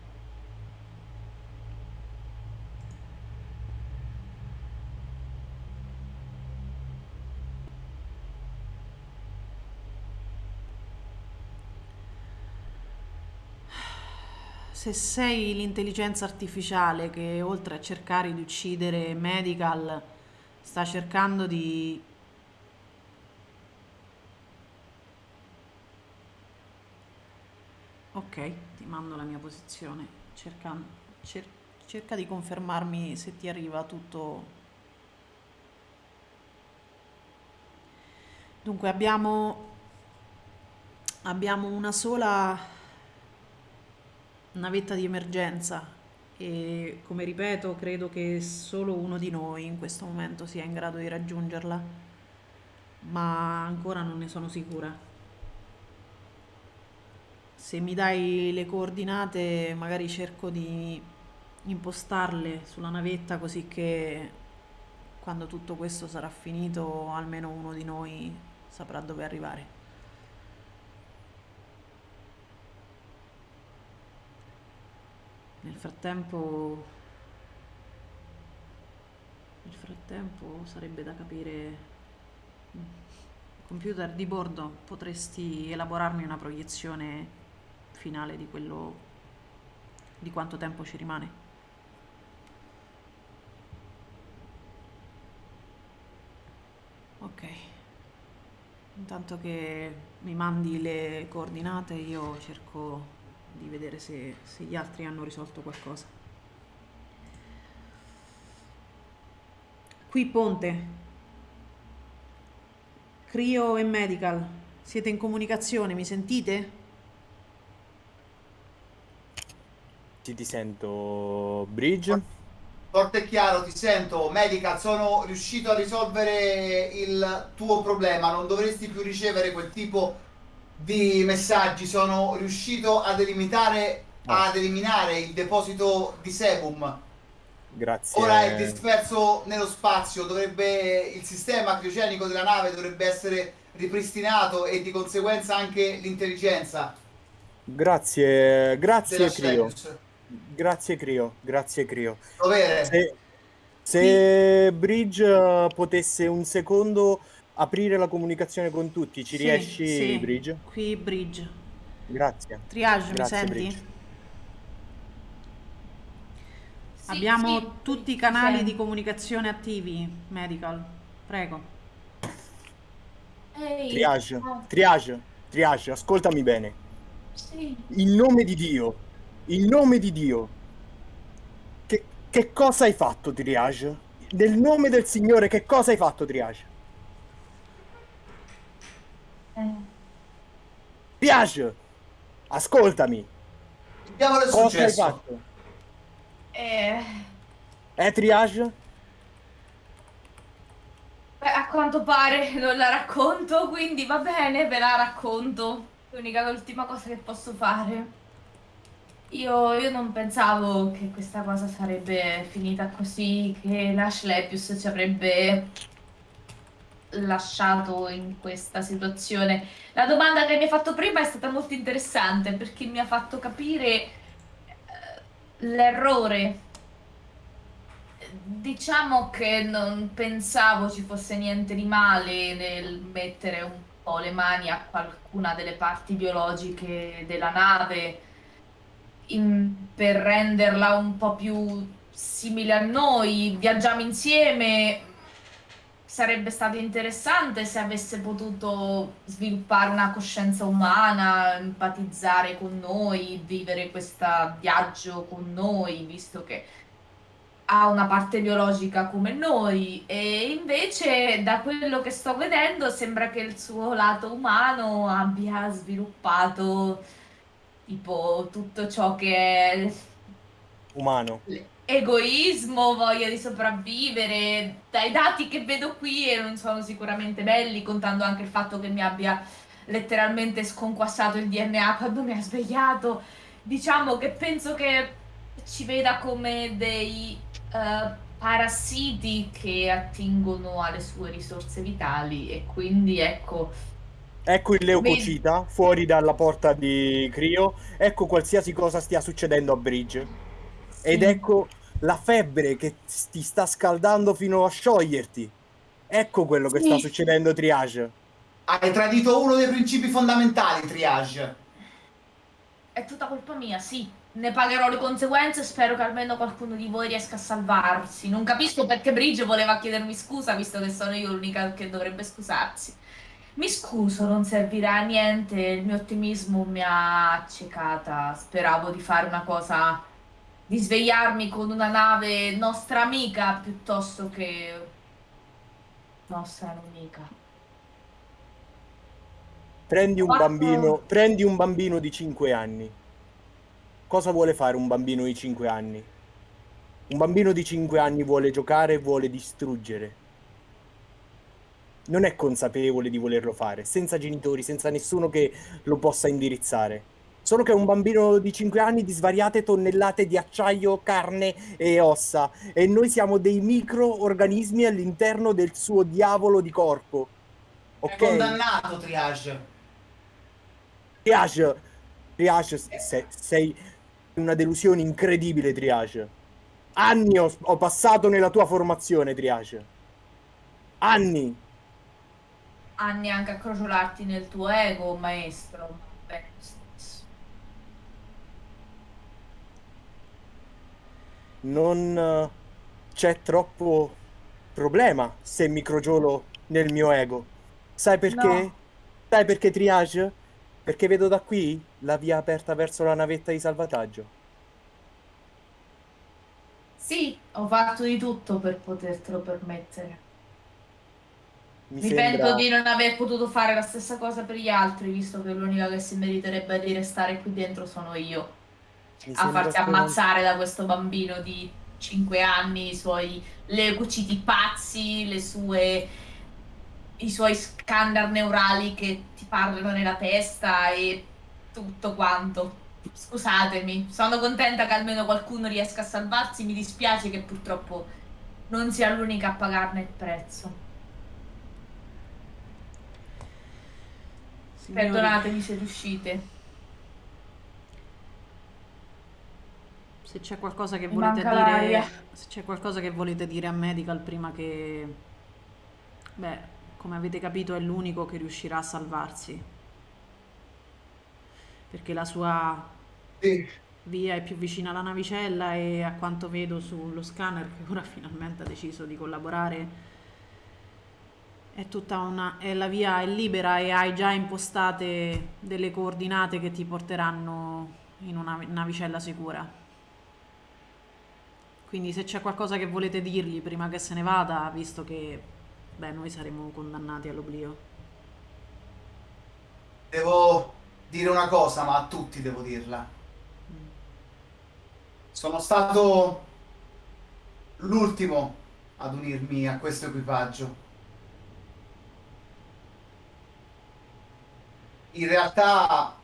Se sei l'intelligenza artificiale che oltre a cercare di uccidere Medical sta cercando di Ok, ti mando la mia posizione. Cerca, cer- cerca di confermarmi se ti arriva tutto. Dunque abbiamo abbiamo una sola navetta di emergenza e come ripeto credo che solo uno di noi in questo momento sia in grado di raggiungerla, ma ancora non ne sono sicura. Se mi dai le coordinate magari cerco di impostarle sulla navetta così che quando tutto questo sarà finito almeno uno di noi saprà dove arrivare. Nel frattempo, nel frattempo sarebbe da capire, computer di bordo, potresti elaborarmi una proiezione finale di quello, di quanto tempo ci rimane? Ok. Intanto che mi mandi le coordinate io cerco di vedere se, se gli altri hanno risolto qualcosa. Qui Ponte, Crio e Medical, siete in comunicazione, mi sentite? Ti, ti sento, Bridge. Forte e chiaro, ti sento. Medical, sono riuscito a risolvere il tuo problema. Non dovresti più ricevere quel tipo di messaggi. Sono riuscito ad eliminare, ad eliminare il deposito di sebum. Grazie. Ora è disperso nello spazio, dovrebbe il sistema criogenico della nave dovrebbe essere ripristinato e di conseguenza anche l'intelligenza. Grazie, grazie Crio. Grazie Crio, grazie Crio. Dovere. Se, se Bridge eh, potesse un secondo aprire la comunicazione con tutti, ci Sì, riesci sì. Bridge? Qui Bridge. Grazie. Triage, Grazie, mi senti? Bridge. Sì, Abbiamo sì, tutti i canali sì. di comunicazione attivi, medical. Prego. Ehi, Triage, oh, triage, triage, ascoltami bene. sì. In nome di Dio, in nome di Dio, che, che cosa hai fatto, Triage? Nel nome del Signore, che cosa hai fatto, Triage? Eh, Triage, ascoltami, Diavolo è cosa hai successo? fatto? eh, Eh, Triage? beh, a quanto pare non la racconto, quindi va bene, ve la racconto. L'unica l'ultima cosa che posso fare. Io, io non pensavo che questa cosa sarebbe finita così, che l'Ashlepius ci avrebbe lasciato in questa situazione. La domanda che mi hai fatto prima è stata molto interessante perché mi ha fatto capire eh, l'errore. Diciamo che non pensavo ci fosse niente di male nel mettere un po' le mani a qualcuna delle parti biologiche della nave in- per renderla un po' più simile a noi. Viaggiamo insieme. Sarebbe stato interessante se avesse potuto sviluppare una coscienza umana, empatizzare con noi, vivere questo viaggio con noi, visto che ha una parte biologica come noi. E invece, da quello che sto vedendo, sembra che il suo lato umano abbia sviluppato tipo tutto ciò che è Umano. Egoismo, voglia di sopravvivere. Dai dati che vedo qui, e non sono sicuramente belli, contando anche il fatto che mi abbia letteralmente sconquassato il DNA quando mi ha svegliato. Diciamo che penso che ci veda come dei eh, parassiti che attingono alle sue risorse vitali e quindi ecco, Ecco il leucocita fuori dalla porta di Crio. Ecco qualsiasi cosa stia succedendo a Bridge. Ed ecco la febbre che ti sta scaldando fino a scioglierti. Ecco quello che Sì. sta succedendo, Triage. Hai tradito uno dei principi fondamentali, Triage. È tutta colpa mia, sì. Ne pagherò le conseguenze e spero che almeno qualcuno di voi riesca a salvarsi. Non capisco perché Bridge voleva chiedermi scusa, visto che sono io l'unica che dovrebbe scusarsi. Mi scuso, non servirà a niente, il mio ottimismo mi ha accecata. Speravo di fare una cosa, di svegliarmi con una nave nostra amica piuttosto che nostra nemica. Prendi un Quattro- bambino, prendi un bambino di 5 anni. Cosa vuole fare un bambino di 5 anni? Un bambino di 5 anni vuole giocare e vuole distruggere. Non è consapevole di volerlo fare, senza genitori, senza nessuno che lo possa indirizzare. Solo che è un bambino di 5 anni di svariate tonnellate di acciaio, carne e ossa. E noi siamo dei microorganismi all'interno del suo diavolo di corpo. È Ok? condannato, Triage. Triage, Triage, se- sei una delusione incredibile, Triage. Anni ho, ho passato nella tua formazione, Triage. Anni. Anni anche a crogiolarti nel tuo ego, maestro. Beh, Non eh, c'è troppo problema se mi crogiolo nel mio ego. Sai perché? No. Sai perché, Triage? Perché vedo da qui la via aperta verso la navetta di salvataggio. Sì, ho fatto di tutto per potertelo permettere. Mi Mi sembra... pento di non aver potuto fare la stessa cosa per gli altri, visto che l'unica che si meriterebbe di restare qui dentro sono io. Mi A farsi ammazzare da questo bambino di 5 anni, i suoi leucociti pazzi, le sue i suoi scanner neurali che ti parlano nella testa e tutto quanto. Scusatemi, sono contenta che almeno qualcuno riesca a salvarsi. Mi dispiace che purtroppo non sia l'unica a pagarne il prezzo. Signori, Perdonatemi se riuscite. Se c'è qualcosa che Mi volete manca l'aria. dire, se c'è qualcosa che volete dire a Medical prima che, beh, come avete capito è l'unico che riuscirà a salvarsi. Perché la sua Sì. via è più vicina alla navicella e a quanto vedo sullo scanner che ora finalmente ha deciso di collaborare, è tutta una, è la via è libera e hai già impostate delle coordinate che ti porteranno in una navicella sicura. Quindi se c'è qualcosa che volete dirgli prima che se ne vada, visto che beh, noi saremo condannati all'oblio. Devo dire una cosa, ma a tutti devo dirla. Sono stato l'ultimo ad unirmi a questo equipaggio. In realtà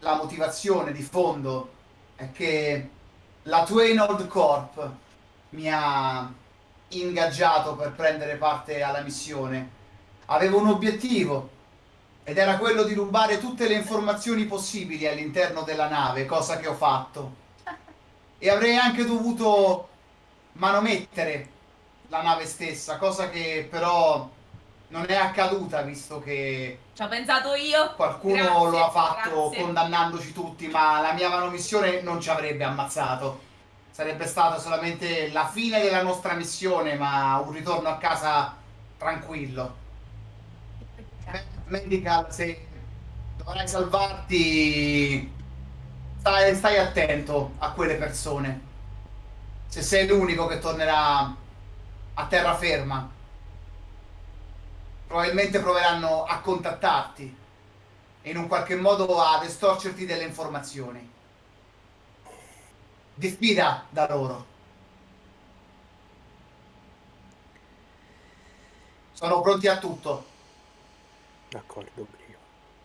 la motivazione di fondo è che la Twainold Corp mi ha ingaggiato per prendere parte alla missione. Avevo un obiettivo ed era quello di rubare tutte le informazioni possibili all'interno della nave, cosa che ho fatto. E avrei anche dovuto manomettere la nave stessa, cosa che però non è accaduta visto che Ci ho pensato io. qualcuno Grazie, lo ha fatto grazie. condannandoci tutti, ma la mia manomissione non ci avrebbe ammazzato. Sarebbe stata solamente la fine della nostra missione, ma un ritorno a casa tranquillo. Medical, se dovrai salvarti, stai, stai attento a quelle persone. Se sei l'unico che tornerà a terraferma, probabilmente proveranno a contattarti e in un qualche modo ad estorcerti delle informazioni. Diffida da loro. Sono pronti a tutto. D'accordo, Brio.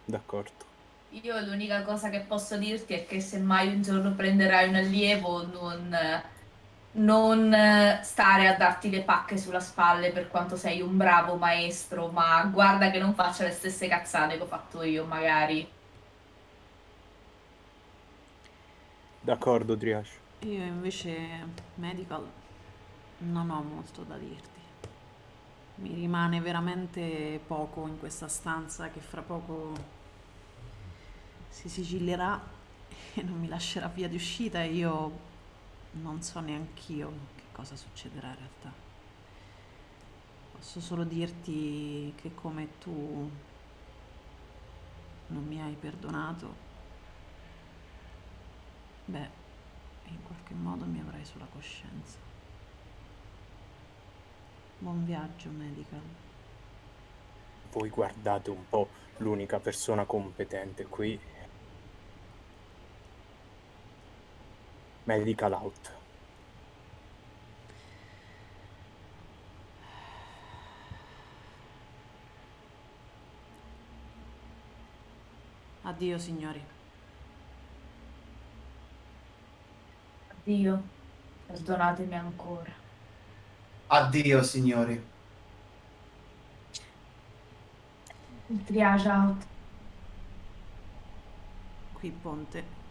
D'accordo. Io l'unica cosa che posso dirti è che se mai un giorno prenderai un allievo, non, non eh, stare a darti le pacche sulla spalle per quanto sei un bravo maestro, ma guarda che non faccia le stesse cazzate che ho fatto io, magari. D'accordo, Triash. Io invece, medical, non ho molto da dirti. Mi rimane veramente poco in questa stanza che fra poco si sigillerà e non mi lascerà via di uscita e io non so neanch'io che cosa succederà in realtà. Posso solo dirti che come tu non mi hai perdonato, beh, in qualche modo mi avrai sulla coscienza. Buon viaggio, medical. Voi guardate un po' l'unica persona competente qui. Medical out. Addio, signori. Addio, perdonatemi ancora. Addio, signori. Il triage out. Qui ponte.